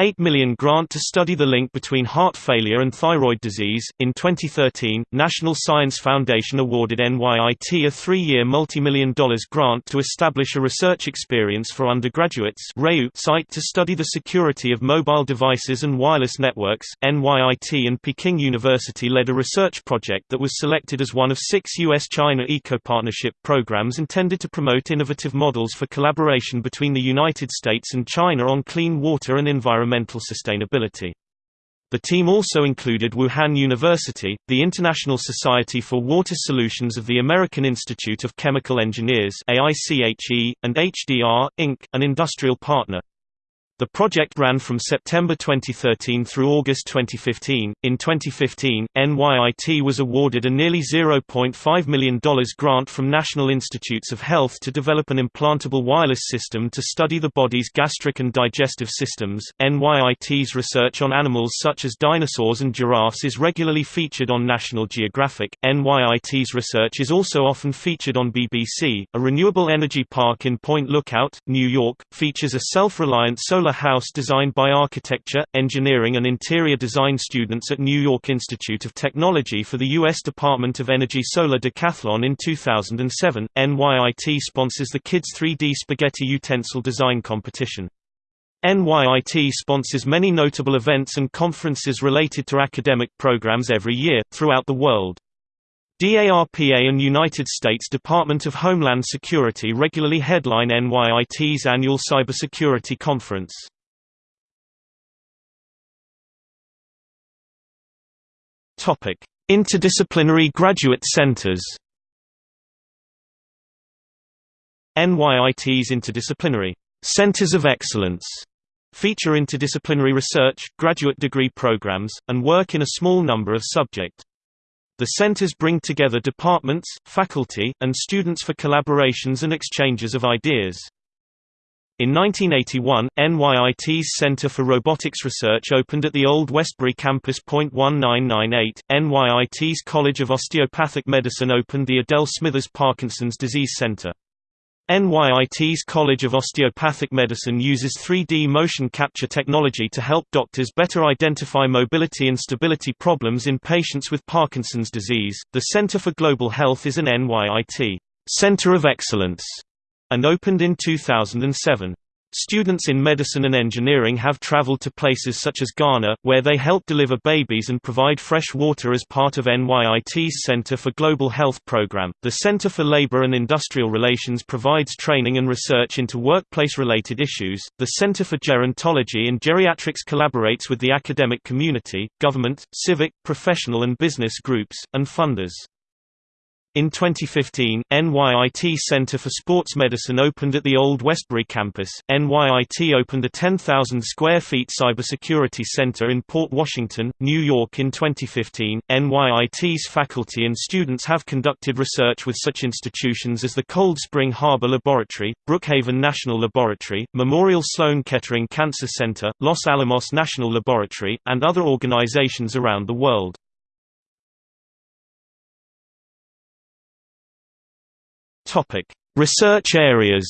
8 million grant to study the link between heart failure and thyroid disease. In 2013, National Science Foundation awarded NYIT a three-year multi-million dollars grant to establish a research experience for undergraduates site to study the security of mobile devices and wireless networks. NYIT and Peking University led a research project that was selected as one of six U.S.-China eco-partnership programs intended to promote innovative models for collaboration between the United States and China on clean water and environmental environmental sustainability. The team also included Wuhan University, the International Society for Water Solutions of the American Institute of Chemical Engineers AICHE, and HDR, Inc., an industrial partner. The project ran from September 2013 through August 2015. In 2015, NYIT was awarded a nearly $0.5 million grant from National Institutes of Health to develop an implantable wireless system to study the body's gastric and digestive systems. NYIT's research on animals such as dinosaurs and giraffes is regularly featured on National Geographic. NYIT's research is also often featured on BBC. A renewable energy park in Point Lookout, New York, features a self-reliant solar house designed by architecture, engineering and interior design students at New York Institute of Technology for the U.S. Department of Energy Solar Decathlon in 2007. NYIT sponsors the Kids 3D Spaghetti Utensil Design Competition. NYIT sponsors many notable events and conferences related to academic programs every year, throughout the world. DARPA and United States Department of Homeland Security regularly headline NYIT's annual cybersecurity conference. Topic: Interdisciplinary graduate centers. NYIT's interdisciplinary centers of excellence feature interdisciplinary research, graduate degree programs, and work in a small number of subject the centers bring together departments, faculty, and students for collaborations and exchanges of ideas. In 1981, NYIT's Center for Robotics Research opened at the Old Westbury campus. 1998, NYIT's College of Osteopathic Medicine opened the Adele Smithers Parkinson's Disease Center. NYIT's College of Osteopathic Medicine uses 3D motion capture technology to help doctors better identify mobility and stability problems in patients with Parkinson's disease. The Center for Global Health is an NYIT Center of Excellence and opened in 2007. Students in medicine and engineering have traveled to places such as Ghana, where they help deliver babies and provide fresh water as part of NYIT's Center for Global Health program. The Center for Labor and Industrial Relations provides training and research into workplace related issues. The Center for Gerontology and Geriatrics collaborates with the academic community, government, civic, professional, and business groups, and funders. In 2015, NYIT Center for Sports Medicine opened at the Old Westbury campus. NYIT opened a 10,000 square feet cybersecurity center in Port Washington, New York in 2015. NYIT's faculty and students have conducted research with such institutions as the Cold Spring Harbor Laboratory, Brookhaven National Laboratory, Memorial Sloan Kettering Cancer Center, Los Alamos National Laboratory, and other organizations around the world. Topic: Research areas.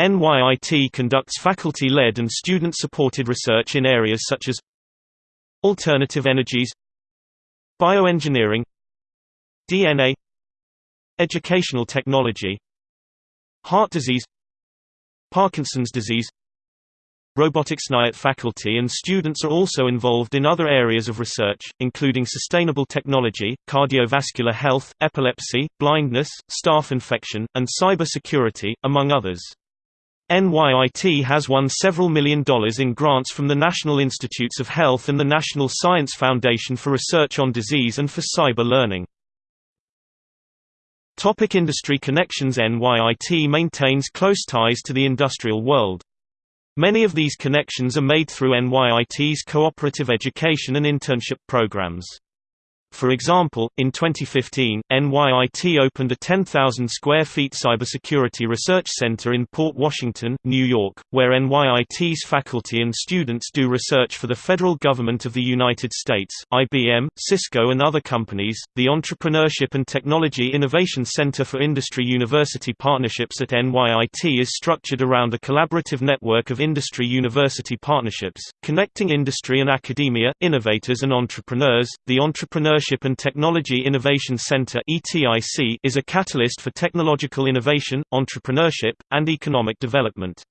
NYIT conducts faculty-led and student-supported research in areas such as alternative energies, bioengineering, DNA, educational technology, heart disease, Parkinson's disease, robotics NYIT faculty and students are also involved in other areas of research, including sustainable technology, cardiovascular health, epilepsy, blindness, staph infection, and cybersecurity, among others. NYIT has won several million dollars in grants from the National Institutes of Health and the National Science Foundation for Research on Disease and for Cyber Learning. Topic industry connections NYIT maintains close ties to the industrial world. Many of these connections are made through NYIT's cooperative education and internship programs. For example, in 2015, NYIT opened a 10,000 square feet cybersecurity research center in Port Washington, New York, where NYIT's faculty and students do research for the federal government of the United States, IBM, Cisco, and other companies. The Entrepreneurship and Technology Innovation Center for Industry University Partnerships at NYIT is structured around a collaborative network of industry university partnerships, connecting industry and academia, innovators, and entrepreneurs. The Entrepreneurship Entrepreneurship and Technology Innovation Center is a catalyst for technological innovation, entrepreneurship, and economic development.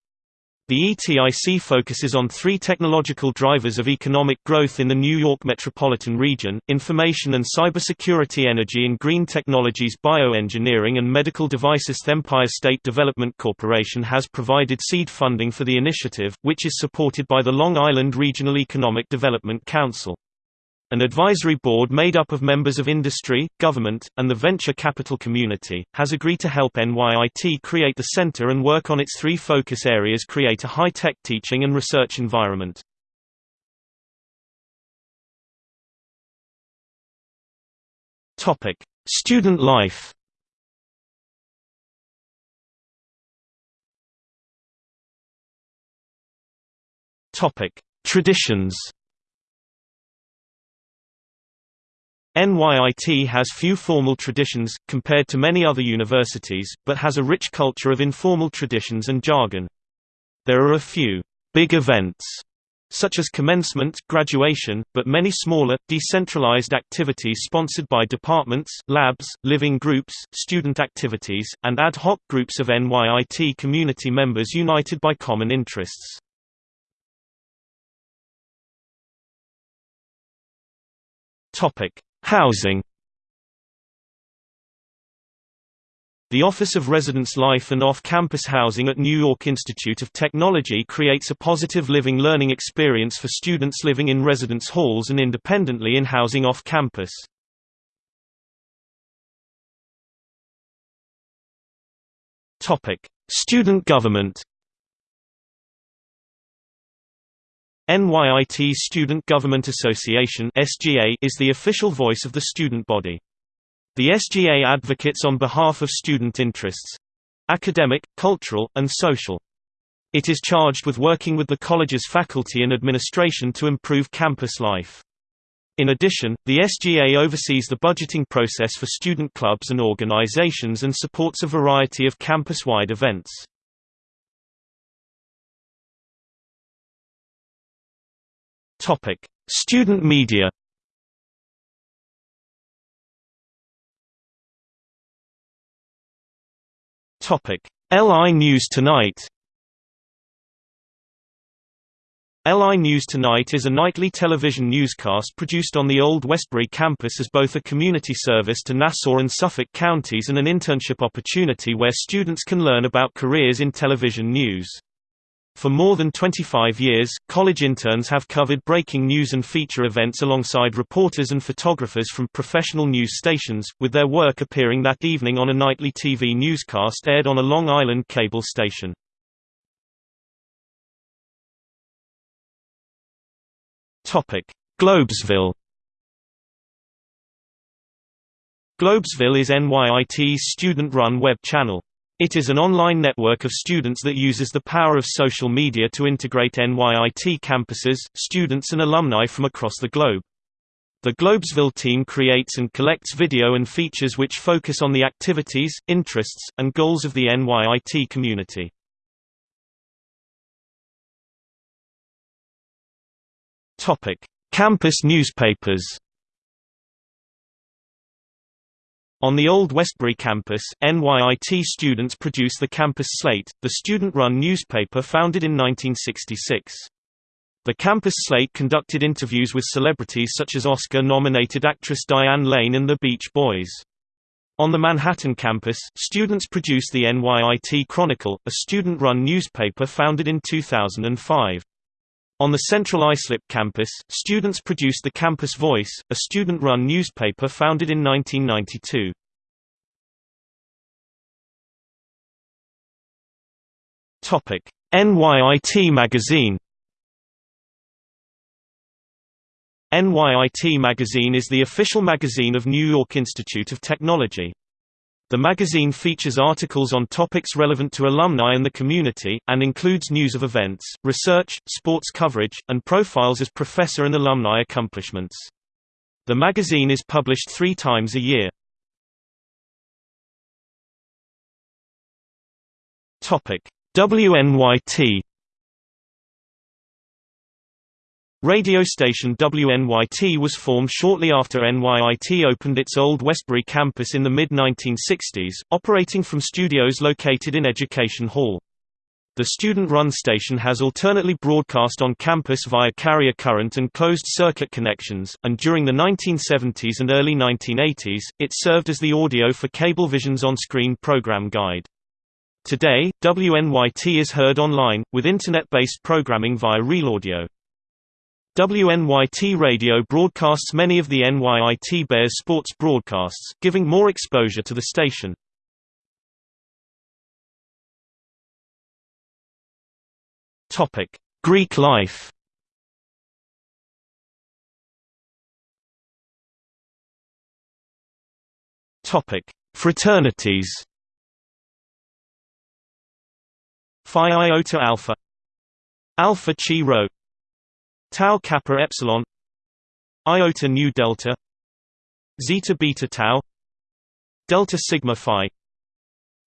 The ETIC focuses on three technological drivers of economic growth in the New York metropolitan region, information and cybersecurity energy and green technologies bioengineering and medical devices The Empire State Development Corporation has provided seed funding for the initiative, which is supported by the Long Island Regional Economic Development Council. An advisory board made up of members of industry, government, and the venture capital community, has agreed to help NYIT create the center and work on its three focus areas create a high-tech teaching and research environment. Student life Traditions NYIT has few formal traditions, compared to many other universities, but has a rich culture of informal traditions and jargon. There are a few big events, such as commencement, graduation, but many smaller, decentralized activities sponsored by departments, labs, living groups, student activities, and ad hoc groups of NYIT community members united by common interests. Topic: Housing The Office of Residence Life and Off-Campus Housing at New York Institute of Technology creates a positive living learning experience for students living in residence halls and independently in housing off-campus. Student government NYIT Student Government Association (SGA) is the official voice of the student body. The SGA advocates on behalf of student interests academic, cultural, and social. It is charged with working with the college's faculty and administration to improve campus life. In addition, the SGA oversees the budgeting process for student clubs and organizations and supports a variety of campus-wide events. Topic: Student media. Topic: LI News Tonight. LI News Tonight is a nightly television newscast produced on the Old Westbury campus as both a community service to Nassau and Suffolk counties and an internship opportunity where students can learn about careers in television news. For more than 25 years, college interns have covered breaking news and feature events alongside reporters and photographers from professional news stations, with their work appearing that evening on a nightly TV newscast aired on a Long Island cable station. Globesville Globesville is NYIT's student-run web channel. It is an online network of students that uses the power of social media to integrate NYIT campuses, students and alumni from across the globe. The Globesville team creates and collects video and features which focus on the activities, interests, and goals of the NYIT community. Campus newspapers On the Old Westbury campus, NYIT students produce the Campus Slate, the student-run newspaper founded in 1966. The Campus Slate conducted interviews with celebrities such as Oscar-nominated actress Diane Lane and the Beach Boys. On the Manhattan campus, students produce the NYIT Chronicle, a student-run newspaper founded in 2005. On the Central Islip campus, students produced the Campus Voice, a student-run newspaper founded in 1992. Topic: NYIT Magazine. NYIT Magazine is the official magazine of New York Institute of Technology. The magazine features articles on topics relevant to alumni and the community, and includes news of events, research, sports coverage, and profiles as professor and alumni accomplishments. The magazine is published three times a year. WNYT Radio station WNYT was formed shortly after NYIT opened its old Westbury campus in the mid-1960s, operating from studios located in Education Hall. The student-run station has alternately broadcast on campus via carrier current and closed-circuit connections, and during the 1970s and early 1980s, it served as the audio for Cablevision's on-screen program guide. Today, WNYT is heard online, with Internet-based programming via RealAudio. WNYT Radio broadcasts many of the NYIT Bears sports broadcasts, giving more exposure to the station. Topic: Greek life. Topic: Fraternities. Phi Iota Alpha Alpha Chi Rho Tau Kappa Epsilon Iota Nu Delta Zeta Beta Tau Delta Sigma Phi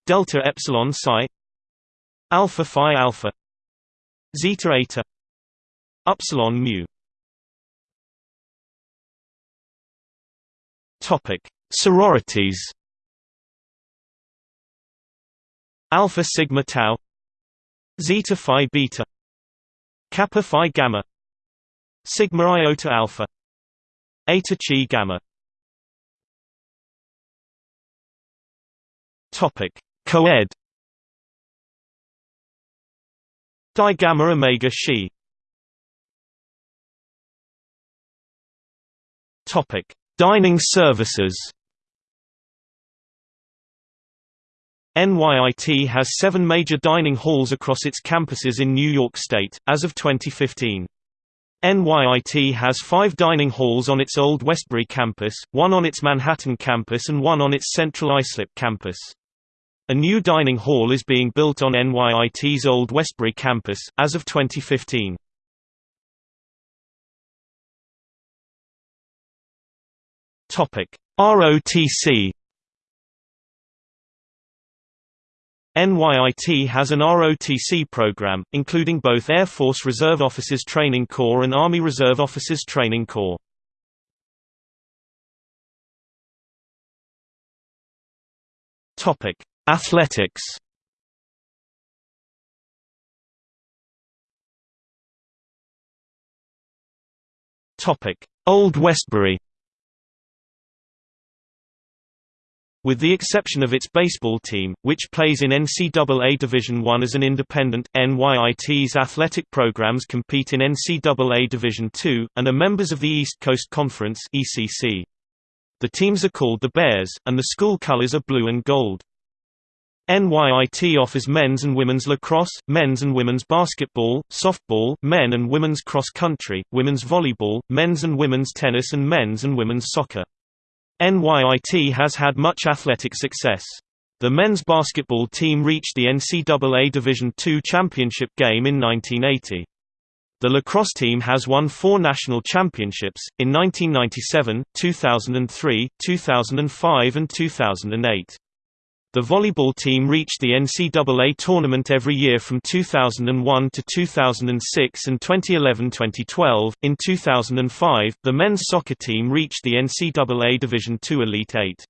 Delta Epsilon Psi Alpha Phi Alpha Zeta Eta Upsilon Mu. Topic Sororities. Alpha Sigma Tau Zeta Phi Beta Kappa Phi Gamma Sigma iota alpha Eta Chi gamma. Topic Coed. Di gamma omega Xi Topic Dining services. NYIT has seven major dining halls across its campuses in New York State, as of 2015. NYIT has five dining halls on its old Westbury campus, one on its Manhattan campus and one on its Central Islip campus. A new dining hall is being built on NYIT's old Westbury campus, as of 2015. ROTC NYIT has an ROTC program, including both Air Force Reserve Officers Training Corps and Army Reserve Officers Training Corps. Athletics Old Westbury With the exception of its baseball team, which plays in NCAA Division I as an independent, NYIT's athletic programs compete in NCAA Division II, and are members of the East Coast Conference The teams are called the Bears, and the school colors are blue and gold. NYIT offers men's and women's lacrosse, men's and women's basketball, softball, men and women's cross country, women's volleyball, men's and women's tennis and men's and women's soccer. NYIT has had much athletic success. The men's basketball team reached the NCAA Division II championship game in 1980. The lacrosse team has won four national championships, in 1997, 2003, 2005 and 2008. The volleyball team reached the NCAA tournament every year from 2001 to 2006 and 2011-2012. In 2005, the men's soccer team reached the NCAA Division II Elite Eight.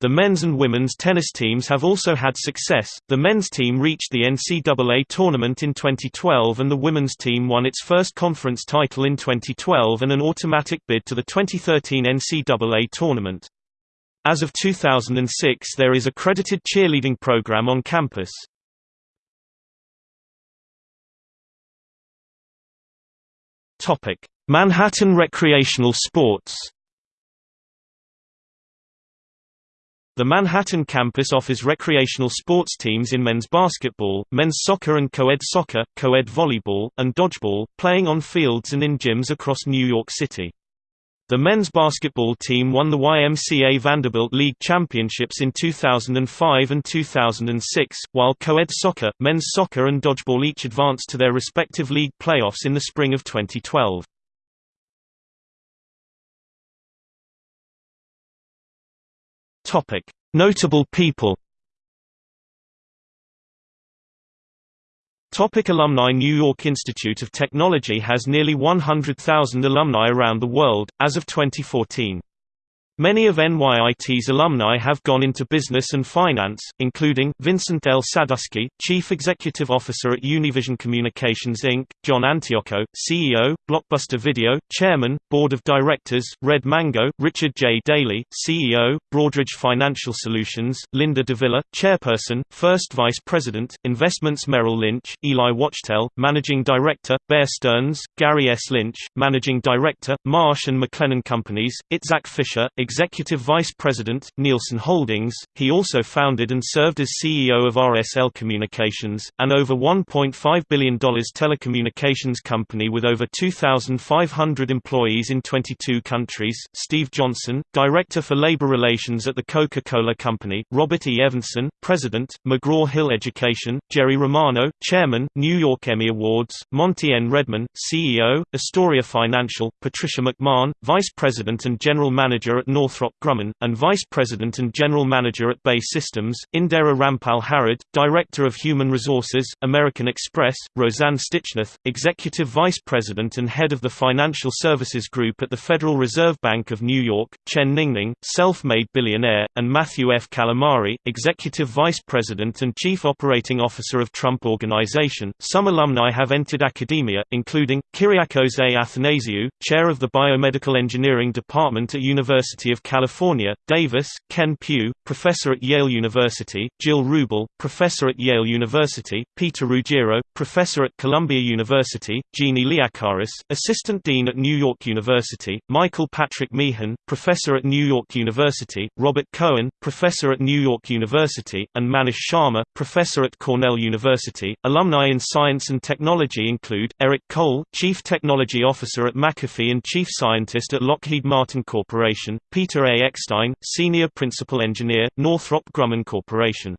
The men's and women's tennis teams have also had success. The men's team reached the NCAA tournament in 2012 and the women's team won its first conference title in 2012 and an automatic bid to the 2013 NCAA tournament. As of 2006 there is a credited cheerleading program on campus. Manhattan recreational sports The Manhattan campus offers recreational sports teams in men's basketball, men's soccer and co-ed soccer, co-ed volleyball, and dodgeball, playing on fields and in gyms across New York City. The men's basketball team won the YMCA Vanderbilt League Championships in 2005 and 2006, while co-ed soccer, men's soccer and dodgeball each advanced to their respective league playoffs in the spring of 2012. Notable people Topic alumni New York Institute of Technology has nearly 100,000 alumni around the world, as of 2014. Many of NYIT's alumni have gone into business and finance, including, Vincent L. Sadusky, Chief Executive Officer at Univision Communications Inc., John Antioco, CEO, Blockbuster Video, Chairman, Board of Directors, Red Mango, Richard J. Daly, CEO, Broadridge Financial Solutions, Linda DeVilla, Chairperson, First Vice President, Investments Merrill Lynch, Eli Wachtel, Managing Director, Bear Stearns, Gary S. Lynch, Managing Director, Marsh & McLennan Companies, Itzhak Fisher, Executive Vice President, Nielsen Holdings. He also founded and served as CEO of RSL Communications, an over $1.5 billion telecommunications company with over 2,500 employees in 22 countries. Steve Johnson, Director for Labor Relations at the Coca-Cola Company, Robert E. Evanson, President, McGraw-Hill Education, Jerry Romano, Chairman, New York Emmy Awards, Monte N. Redman, CEO, Astoria Financial, Patricia McMahon, Vice President and General Manager at Northrop Grumman, and Vice President and General Manager at BAE Systems, Indira Rampal Harad, Director of Human Resources, American Express, Roseanne Stichnoth, Executive Vice President and Head of the Financial Services Group at the Federal Reserve Bank of New York, Chen Ningning, self-made billionaire, and Matthew F. Calamari, Executive Vice President and Chief Operating Officer of Trump Organization. Some alumni have entered academia, including, Kyriakos A. Athanasiou, Chair of the Biomedical Engineering Department at University Of California, Davis, Ken Pugh, professor at Yale University, Jill Rubel, professor at Yale University, Peter Ruggiero, professor at Columbia University, Jeannie Liakaris, assistant dean at New York University, Michael Patrick Meehan, professor at New York University, Robert Cohen, professor at New York University, and Manish Sharma, professor at Cornell University. Alumni in science and technology include Eric Cole, chief technology officer at McAfee and chief scientist at Lockheed Martin Corporation, Peter A. Eckstein, Senior Principal Engineer, Northrop Grumman Corporation.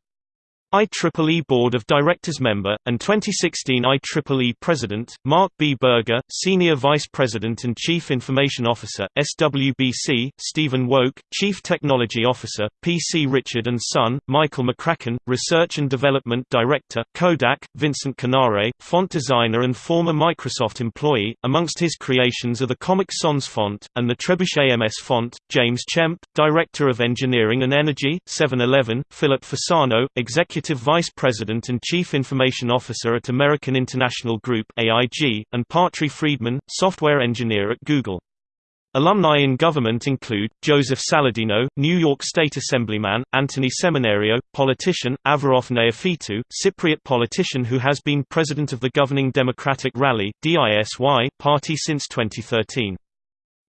IEEE Board of Directors member, and 2016 IEEE President, Mark B. Berger, Senior Vice President and Chief Information Officer, SWBC, Stephen Woke, Chief Technology Officer, PC Richard & Son, Michael McCracken, Research and Development Director, Kodak, Vincent Connare, font designer and former Microsoft employee. Amongst his creations are the Comic Sans font, and the Trebuchet MS font, James Chemp, Director of Engineering and Energy, 7-Eleven, Philip Fasano, Executive Executive Vice President and Chief Information Officer at American International Group AIG, and Patri Friedman, Software Engineer at Google. Alumni in government include, Joseph Saladino, New York State Assemblyman, Anthony Seminario, politician, Averof Neofytou, Cypriot politician who has been president of the governing Democratic Rally DISY party since 2013.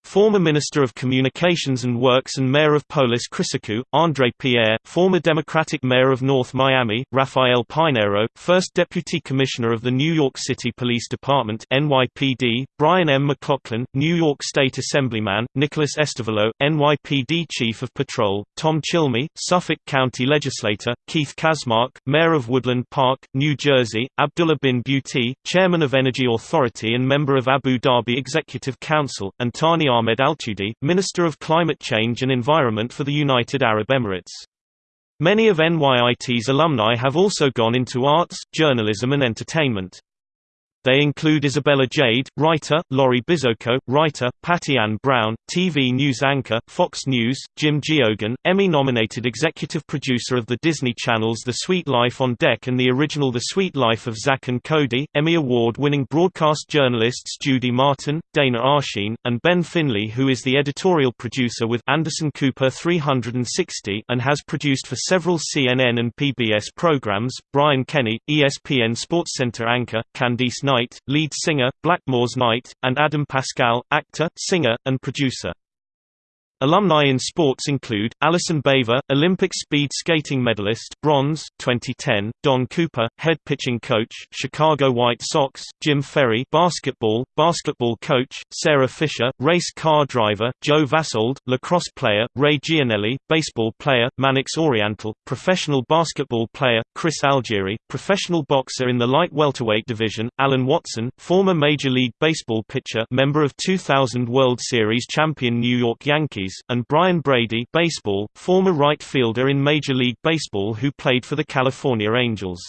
Former Minister of Communications and Works and Mayor of Polis Chrysokou, André Pierre, former Democratic Mayor of North Miami, Rafael Piñeiro, first Deputy Commissioner of the New York City Police Department NYPD, Brian M. McLaughlin, New York State Assemblyman, Nicholas Estavillo, NYPD Chief of Patrol, Tom Cilmi, Suffolk County Legislator, Keith Kaczmarek, Mayor of Woodland Park, New Jersey, Abdullah bin Buti, Chairman of Energy Authority and member of Abu Dhabi Executive Council, and Thani Ahmed Altudi, Minister of Climate Change and Environment for the United Arab Emirates. Many of NYIT's alumni have also gone into arts, journalism and entertainment. They include Isabella Jade, writer, Laurie Bizocco, writer, Patty Ann Brown, TV news anchor, Fox News, Jim Geoghegan, Emmy-nominated executive producer of the Disney Channel's The Sweet Life on Deck and the original The Sweet Life of Zack and Cody, Emmy Award-winning broadcast journalists Judy Martin, Dana Arschin, and Ben Finley who is the editorial producer with Anderson Cooper 360 and has produced for several CNN and PBS programs, Brian Kenny, ESPN SportsCenter anchor, Candice Night, lead singer, Blackmore's Night, and Adam Pascal, actor, singer, and producer. Alumni in sports include, Allison Baver, Olympic speed skating medalist bronze, 2010, Don Cooper, head pitching coach, Chicago White Sox, Jim Ferry basketball, basketball coach, Sarah Fisher, race car driver, Joe Vassold, lacrosse player, Ray Gianelli, baseball player, Mannix Oriental, professional basketball player, Chris Algieri, professional boxer in the light welterweight division, Alan Watson, former Major League Baseball pitcher member of 2000 World Series champion New York Yankees, and Brian Brady baseball, former right fielder in Major League Baseball who played for the California Angels.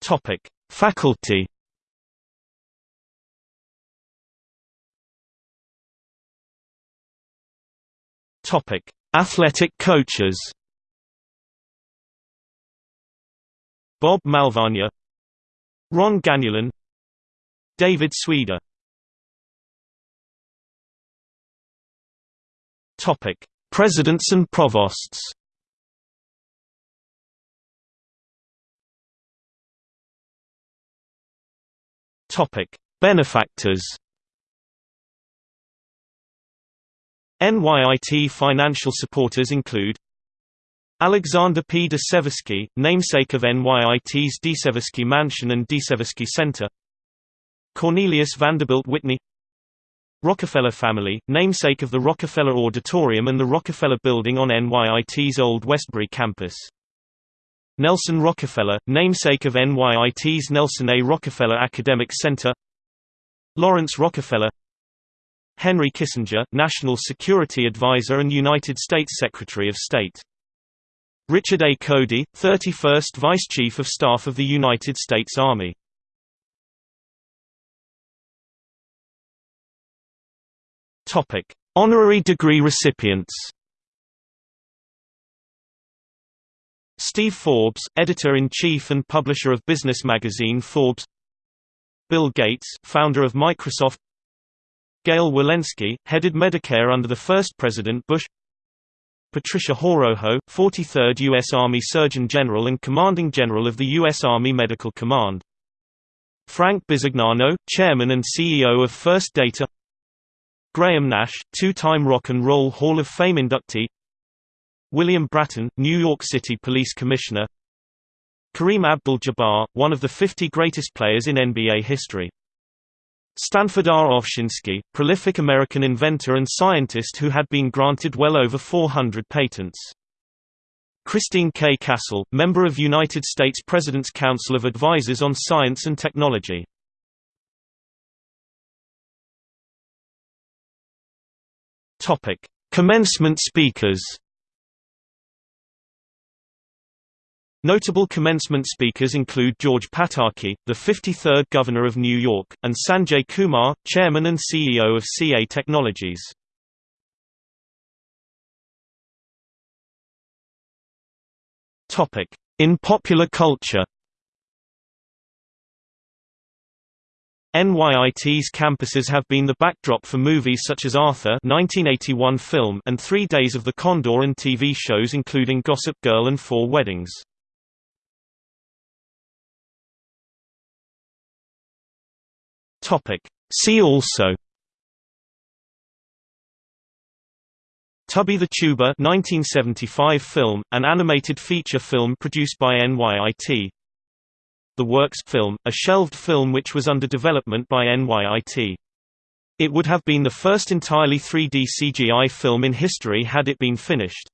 Topic: Faculty. Topic: Athletic coaches. Bob Malvania Ron Ganulin David Sweder Topic: Presidents and provosts. Topic: Benefactors. NYIT financial supporters include Alexander P. de Seversky, namesake of NYIT's de Seversky Mansion and de Seversky Center Cornelius Vanderbilt Whitney Rockefeller family, namesake of the Rockefeller Auditorium and the Rockefeller Building on NYIT's Old Westbury campus. Nelson Rockefeller, namesake of NYIT's Nelson A. Rockefeller Academic Center Lawrence Rockefeller Henry Kissinger, National Security Advisor and United States Secretary of State Richard A. Cody, 31st Vice Chief of Staff of the United States Army Topic: Honorary degree recipients. Steve Forbes, editor-in-chief and publisher of business magazine Forbes. Bill Gates, founder of Microsoft. Gail Wilensky, headed Medicare under the first President Bush. Patricia Horoho, 43rd U.S. Army Surgeon General and Commanding General of the U.S. Army Medical Command. Frank Bisignano, Chairman and CEO of First Data Graham Nash, two-time Rock and Roll Hall of Fame inductee William Bratton, New York City Police Commissioner Kareem Abdul-Jabbar, one of the 50 greatest players in NBA history. Stanford R. Ovshinsky, prolific American inventor and scientist who had been granted well over 400 patents. Christine K. Cassel, member of United States President's Council of Advisors on Science and Technology. Topic: Commencement speakers. Notable commencement speakers include George Pataki, the 53rd Governor of New York, and Sanjay Kumar, Chairman and CEO of CA Technologies. In popular culture NYIT's campuses have been the backdrop for movies such as Arthur 1981 film and Three Days of the Condor and TV shows including Gossip Girl and Four Weddings. See also Tubby the Tuba 1975 film, an animated feature film produced by NYIT the Works film, a shelved film which was under development by NYIT. It would have been the first entirely 3D CGI film in history had it been finished.